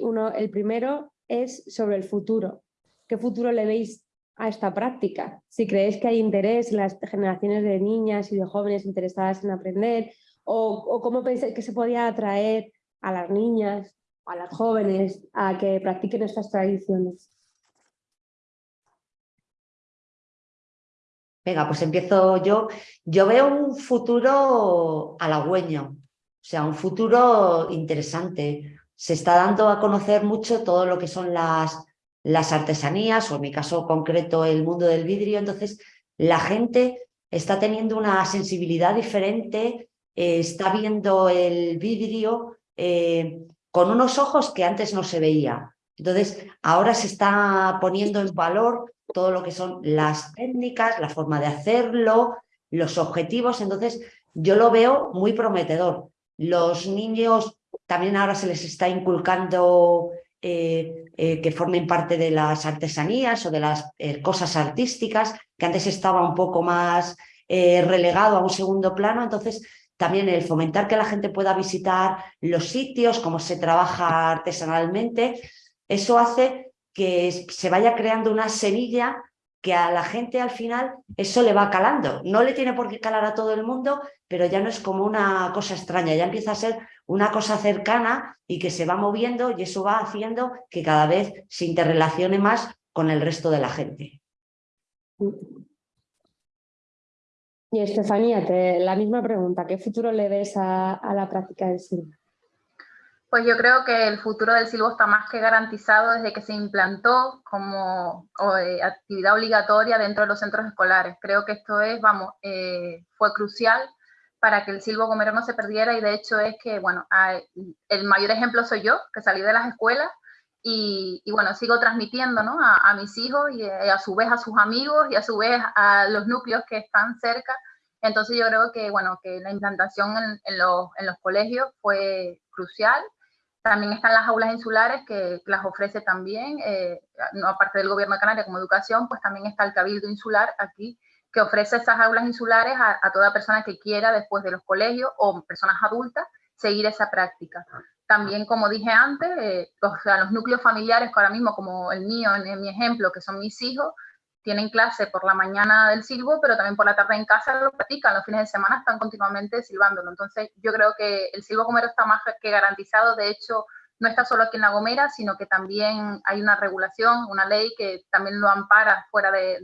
S1: uno, el primero es sobre el futuro. ¿Qué futuro le veis a esta práctica? Si creéis que hay interés en las generaciones de niñas y de jóvenes interesadas en aprender, o, cómo pensáis que se podía atraer a las niñas, a las jóvenes, a que practiquen estas tradiciones.
S12: Venga, pues empiezo yo. Yo veo un futuro halagüeño, o sea, un futuro interesante. Se está dando a conocer mucho todo lo que son las las artesanías, o en mi caso concreto el mundo del vidrio, entonces la gente está teniendo una sensibilidad diferente, eh, está viendo el vidrio eh, con unos ojos que antes no se veía. Entonces, ahora se está poniendo en valor todo lo que son las técnicas, la forma de hacerlo, los objetivos. Entonces, yo lo veo muy prometedor. Los niños también ahora se les está inculcando eh, eh, que formen parte de las artesanías o de las eh, cosas artísticas, que antes estaba un poco más relegado a un segundo plano, entonces también el fomentar que la gente pueda visitar los sitios, cómo se trabaja artesanalmente, eso hace que se vaya creando una semilla que a la gente al final eso le va calando. No le tiene por qué calar a todo el mundo, pero ya no es como una cosa extraña, ya empieza a ser una cosa cercana y que se va moviendo y eso va haciendo que cada vez se interrelacione más con el resto de la gente.
S1: Y Estefanía, te, la misma pregunta, ¿qué futuro le ves a, la práctica del cine?
S3: Pues yo creo que el futuro del silbo está más que garantizado desde que se implantó como eh, actividad obligatoria dentro de los centros escolares. Creo que esto es, vamos, eh, fue crucial para que el silbo gomero no se perdiera y de hecho es que, bueno, el mayor ejemplo soy yo, que salí de las escuelas y, bueno, sigo transmitiendo ¿no? a, mis hijos y a su vez a sus amigos y a su vez a los núcleos que están cerca. Entonces yo creo que, bueno, que la implantación en los colegios fue crucial también están las aulas insulares que, las ofrece también, eh, aparte del gobierno de Canarias como educación, pues también está el Cabildo Insular aquí, que ofrece esas aulas insulares a, toda persona que quiera después de los colegios o personas adultas seguir esa práctica. También, como dije antes, eh, los, los núcleos familiares que ahora mismo, como el mío, en mi ejemplo, que son mis hijos, tienen clase por la mañana del silbo, pero también por la tarde en casa lo practican, los fines de semana están continuamente silbándolo. Entonces yo creo que el silbo gomero está más que garantizado, de hecho no está solo aquí en La Gomera, sino que también hay una regulación, una ley que también lo ampara fuera de,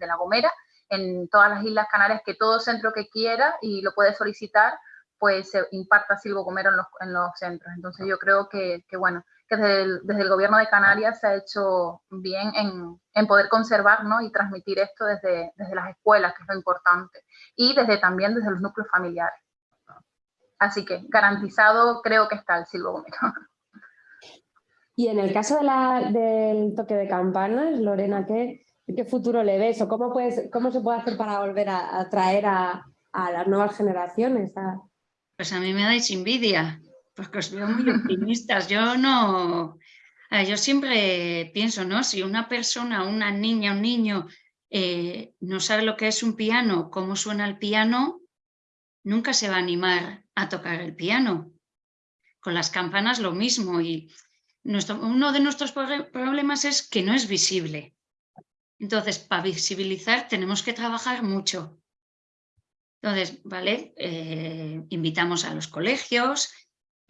S3: la, Gomera, en todas las Islas Canarias, que todo centro que quiera y lo puede solicitar, pues se imparta silbo gomero en los, en los centros. Entonces yo creo que bueno, que desde el, gobierno de Canarias se ha hecho bien en, poder conservar ¿no? y transmitir esto desde, desde las escuelas, que es lo importante, y desde también desde los núcleos familiares. Así que garantizado creo que está el silbo gomero.
S1: Y en el caso de la, del toque de campanas, Lorena, ¿qué, ¿qué, futuro le ves o cómo, puedes, cómo se puede hacer para volver a atraer a, a, las nuevas generaciones?
S11: Pues a mí me dais envidia, porque os veo muy optimistas. Yo no, yo siempre pienso, ¿no? Si una persona, una niña, un niño eh, no sabe lo que es un piano, cómo suena el piano, nunca se va a animar a tocar el piano. Con las campanas lo mismo y nuestro, uno de nuestros problemas es que no es visible. Entonces, para visibilizar tenemos que trabajar mucho. Entonces, ¿vale? Eh, invitamos a los colegios,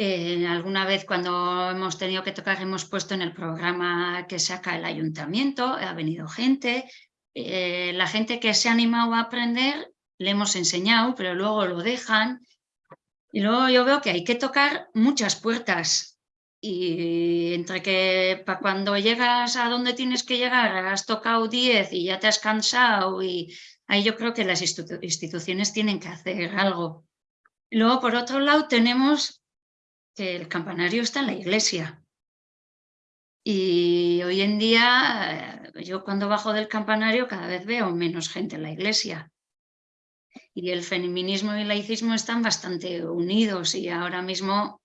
S11: eh, alguna vez cuando hemos tenido que tocar hemos puesto en el programa que saca el ayuntamiento, ha venido gente, eh, la gente que se ha animado a aprender le hemos enseñado, pero luego lo dejan. Y luego yo veo que hay que tocar muchas puertas y entre que para cuando llegas a donde tienes que llegar has tocado 10 y ya te has cansado y ahí yo creo que las instituciones tienen que hacer algo. Luego, por otro lado, tenemos el campanario está en la iglesia. Y hoy en día, eh, yo cuando bajo del campanario cada vez veo menos gente en la iglesia. Y el feminismo y el laicismo están bastante unidos y ahora mismo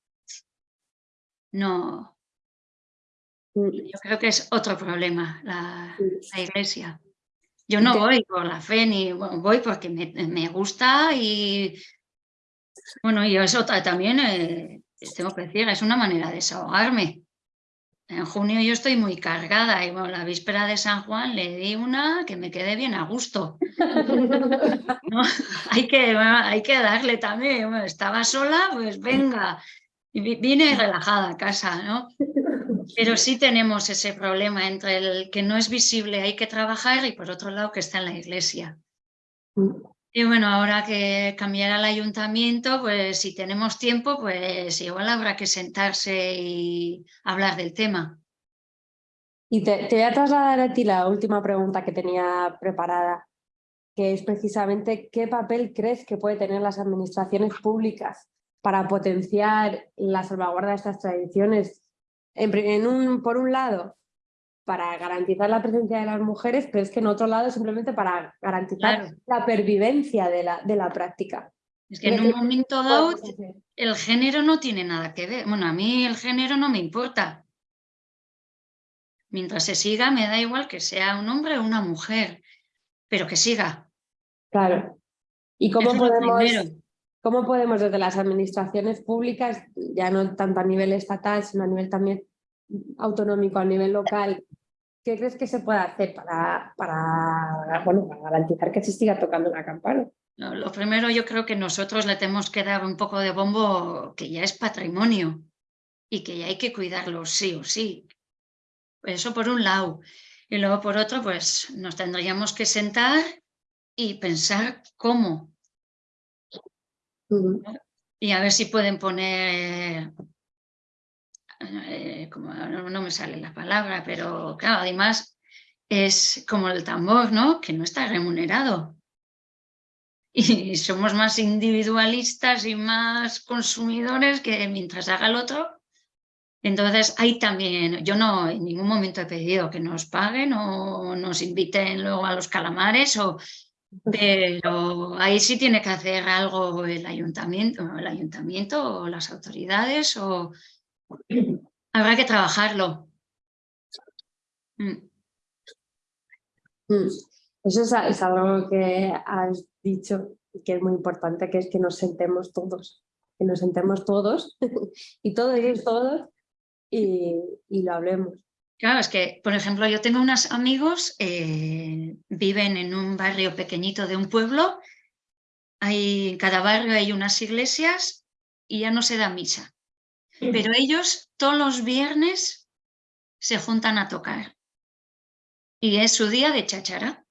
S11: no... Yo creo que es otro problema, la, iglesia. Yo no voy por la fe, ni voy porque me, gusta y bueno, y eso también eh, tengo que decir, es una manera de desahogarme. En junio yo estoy muy cargada y bueno, la víspera de San Juan le di una que me quede bien a gusto. hay, que, hay que darle también. estaba sola, pues venga. Y vine relajada a casa, ¿no? Pero sí tenemos ese problema entre el que no es visible, hay que trabajar y por otro lado que está en la iglesia. Y bueno, ahora que cambiará el ayuntamiento, pues si tenemos tiempo, pues igual habrá que sentarse y hablar del tema.
S1: Y te, voy a trasladar a ti la última pregunta que tenía preparada, que es precisamente qué papel crees que puede tener las administraciones públicas para potenciar la salvaguarda de estas tradiciones. En, un, por un lado, para garantizar la presencia de las mujeres, pero es que en otro lado simplemente para garantizar la pervivencia de la, de la práctica.
S11: Es que en un momento dado el género no tiene nada que ver. Bueno, a mí el género no me importa. Mientras se siga, me da igual que sea un hombre o una mujer, pero que siga.
S1: Claro. ¿Y cómo podemos, cómo podemos desde las administraciones públicas, ya no tanto a nivel estatal, sino a nivel también autonómico, a nivel local, ¿qué crees que se puede hacer para, para, bueno, para garantizar que se siga tocando la campana?
S11: lo primero yo creo que nosotros le tenemos que dar un poco de bombo que ya es patrimonio y que ya hay que cuidarlo sí o sí. Eso por un lado. Y luego por otro, pues nos tendríamos que sentar y pensar cómo. y a ver si pueden poner, eh, como no, me sale la palabra, pero claro, además es como el tambor, ¿no? Que no está remunerado. Y somos más individualistas y más consumidores que mientras haga el otro. Entonces, hay también, yo no en ningún momento he pedido que nos paguen o nos inviten luego a los calamares o pero ahí sí tiene que hacer algo el ayuntamiento, el ayuntamiento o las autoridades o habrá que trabajarlo.
S1: Mm. Mm. Eso es, algo que has dicho y que es muy importante, que es que nos sentemos todos, que nos sentemos todos y todos y todos y, y lo hablemos.
S11: Claro, es que, por ejemplo, yo tengo unos amigos, eh, viven en un barrio pequeñito de un pueblo, hay, en cada barrio hay unas iglesias y ya no se da misa. Pero ellos todos los viernes se juntan a tocar. Y es su día de chachara.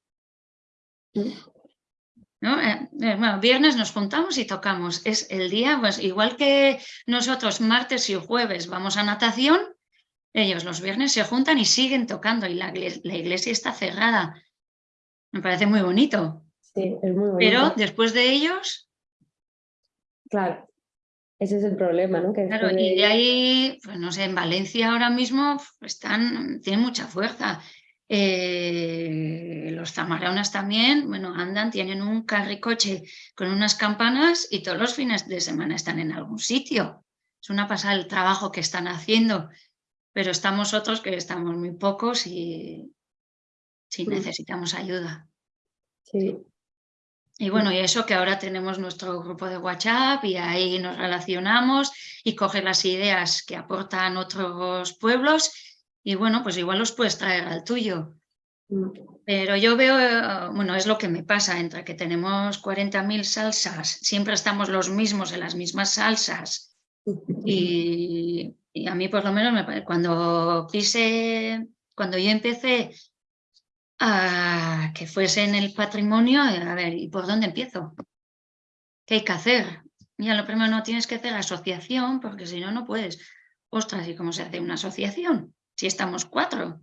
S11: ¿No? Eh, eh, bueno, viernes nos juntamos y tocamos. Es el día, pues igual que nosotros martes y jueves vamos a natación, ellos los viernes se juntan y siguen tocando y la, iglesia está cerrada. Me parece muy bonito.
S1: Sí, es muy bonito.
S11: Pero después de ellos...
S1: Claro, ese es el problema, ¿no?
S11: claro, y de ahí, pues no sé, en Valencia ahora mismo están, tienen mucha fuerza. Eh, los zamaronas también, bueno, andan, tienen un carricoche con unas campanas y todos los fines de semana están en algún sitio. Es una pasada el trabajo que están haciendo pero estamos otros que estamos muy pocos y sí necesitamos ayuda.
S1: Sí.
S11: Y bueno, y eso que ahora tenemos nuestro grupo de WhatsApp y ahí nos relacionamos y coge las ideas que aportan otros pueblos y bueno, pues igual los puedes traer al tuyo. Pero yo veo, bueno, es lo que me pasa, entre que tenemos 40.000 salsas, siempre estamos los mismos en las mismas salsas. Y y a mí por lo menos me, cuando quise, cuando yo empecé a que fuese en el patrimonio, a ver, ¿y por dónde empiezo? ¿Qué hay que hacer? Ya lo primero no tienes que hacer asociación, porque si no, no puedes. Ostras, ¿y cómo se hace una asociación? Si estamos cuatro.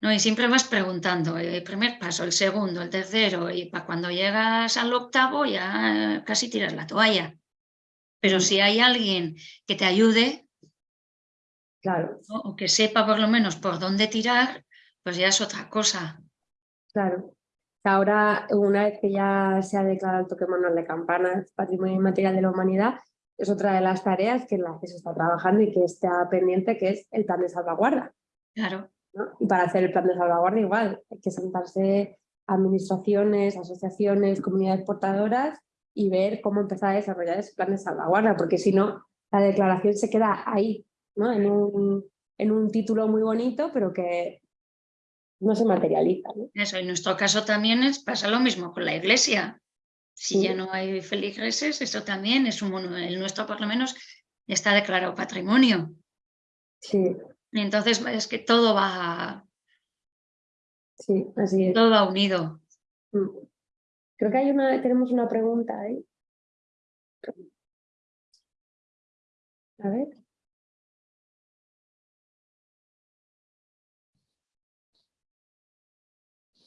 S11: No, y siempre vas preguntando, el primer paso, el segundo, el tercero, y para cuando llegas al octavo ya casi tiras la toalla. Pero si hay alguien que te ayude,
S1: Claro.
S11: O que sepa por lo menos por dónde tirar, pues ya es otra cosa.
S1: Claro. Ahora, una vez que ya se ha declarado el toque manual de campanas, patrimonio inmaterial de la humanidad, es otra de las tareas que en las que se está trabajando y que está pendiente, que es el plan de salvaguarda.
S11: Claro.
S1: Y para hacer el plan de salvaguarda igual, hay que sentarse administraciones, asociaciones, comunidades portadoras y ver cómo empezar a desarrollar ese plan de salvaguarda, porque si no, la declaración se queda ahí, en, un, en un título muy bonito, pero que no se materializa.
S11: Eso, en nuestro caso también es, pasa lo mismo con la iglesia. Si ya no hay feligreses, eso también es un el nuestro por lo menos está declarado patrimonio.
S1: Sí.
S11: Y entonces es que todo va...
S1: Sí, así es.
S11: Todo va unido.
S1: Mm. Creo que hay una, tenemos una pregunta ahí. A ver.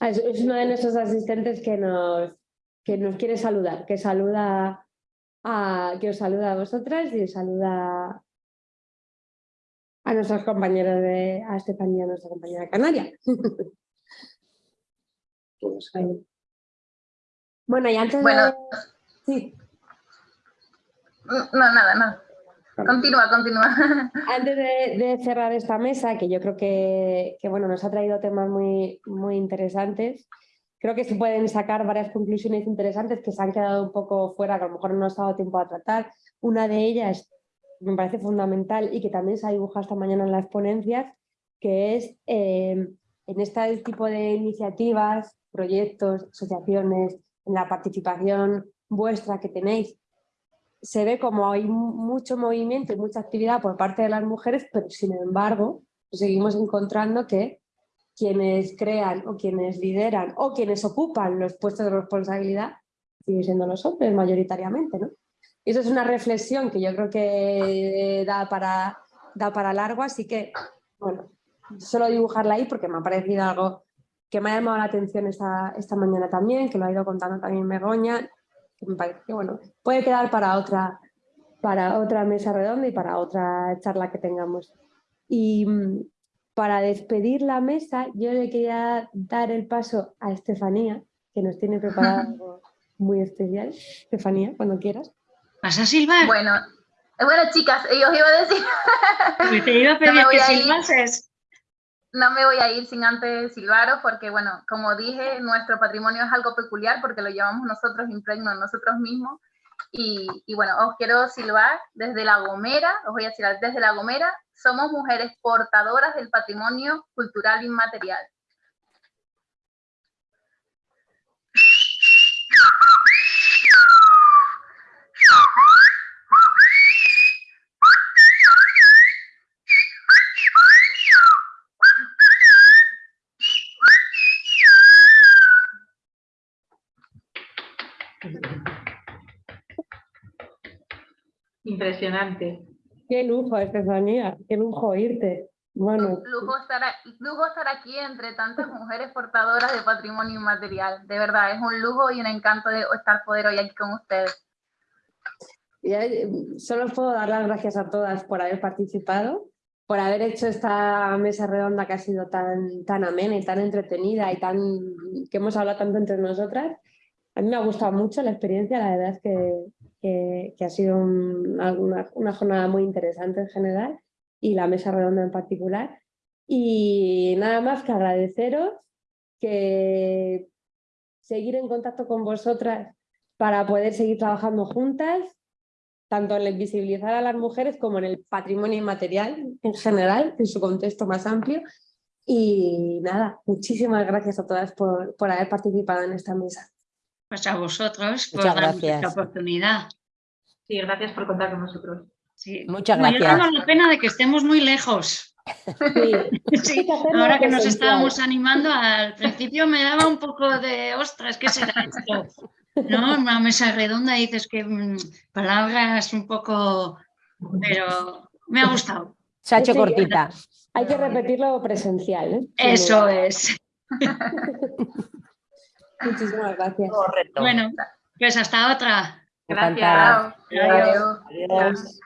S1: Ah, es, uno de nuestros asistentes que nos, que nos quiere saludar, que saluda a, que os saluda a vosotras y os saluda a nuestros compañeros de, a Estefanía, nuestra compañera canaria. bueno, y antes de... Sí.
S3: No, nada, nada. Continúa, continúa.
S1: Antes de, cerrar esta mesa, que yo creo que, bueno, nos ha traído temas muy, muy interesantes, creo que se pueden sacar varias conclusiones interesantes que se han quedado un poco fuera, que a lo mejor no nos ha dado tiempo a tratar. Una de ellas me parece fundamental y que también se ha dibujado esta mañana en las ponencias, que es eh, en este tipo de iniciativas, proyectos, asociaciones, en la participación vuestra que tenéis, se ve como hay mucho movimiento y mucha actividad por parte de las mujeres, pero sin embargo seguimos encontrando que quienes crean o quienes lideran o quienes ocupan los puestos de responsabilidad siguen siendo los hombres mayoritariamente. ¿no? Y eso es una reflexión que yo creo que da para, da para largo, así que, bueno, solo dibujarla ahí porque me ha parecido algo que me ha llamado la atención esta, esta mañana también, que lo ha ido contando también Begoña, me parece que, bueno, puede quedar para otra, para otra mesa redonda y para otra charla que tengamos. Y mm, para despedir la mesa, yo le quería dar el paso a Estefanía, que nos tiene preparado algo muy especial. Estefanía, cuando quieras.
S11: ¿Vas a silbar?
S3: Bueno, bueno chicas, yo os iba a decir...
S11: Te iba a pedir
S3: No
S11: que silbases.
S3: No me voy a ir sin antes silbaros porque, bueno, como dije, nuestro patrimonio es algo peculiar porque lo llevamos nosotros impregno nosotros mismos. Y, y bueno, os quiero silbar desde La Gomera, os voy a silbar desde La Gomera, somos mujeres portadoras del patrimonio cultural inmaterial.
S10: Impresionante.
S1: Qué lujo, Estefanía, qué lujo oírte. Bueno,
S3: Lujo estar, a- lujo estar aquí entre tantas mujeres portadoras de patrimonio inmaterial. De verdad, es un lujo y un encanto de estar poder hoy aquí con ustedes.
S1: Eh, solo puedo dar las gracias a todas por haber participado, por haber hecho esta mesa redonda que ha sido tan, tan amena y tan entretenida y tan que hemos hablado tanto entre nosotras. A mí me ha gustado mucho la experiencia, la verdad es que, que- que ha sido un- una, una jornada muy interesante en general y la mesa redonda en particular. Y nada más que agradeceros, que seguir en contacto con vosotras para poder seguir trabajando juntas, tanto en el visibilizar a las mujeres como en el patrimonio inmaterial en general, en su contexto más amplio. Y nada, muchísimas gracias a todas por, por haber participado en esta mesa.
S11: Pues a vosotros por
S4: Muchas
S11: darnos
S4: gracias.
S11: esta oportunidad.
S10: Sí, gracias por contar con nosotros.
S11: Sí.
S4: Muchas
S11: Bueno, yo
S4: gracias.
S11: tengo la pena de que estemos muy lejos.
S1: Sí,
S11: Sí, ahora que nos estábamos animando, al principio me daba un poco de, ostras, ¿qué será esto? ¿No? Una mesa redonda y dices que mm, palabras un poco, pero me ha gustado.
S4: Se ha hecho cortita.
S1: Hay que repetirlo presencial. ¿eh?
S11: Eso es.
S1: Muchísimas gracias.
S12: Correcto.
S11: Bueno, pues hasta otra.
S10: Gracias.
S11: Adiós.
S1: Adiós.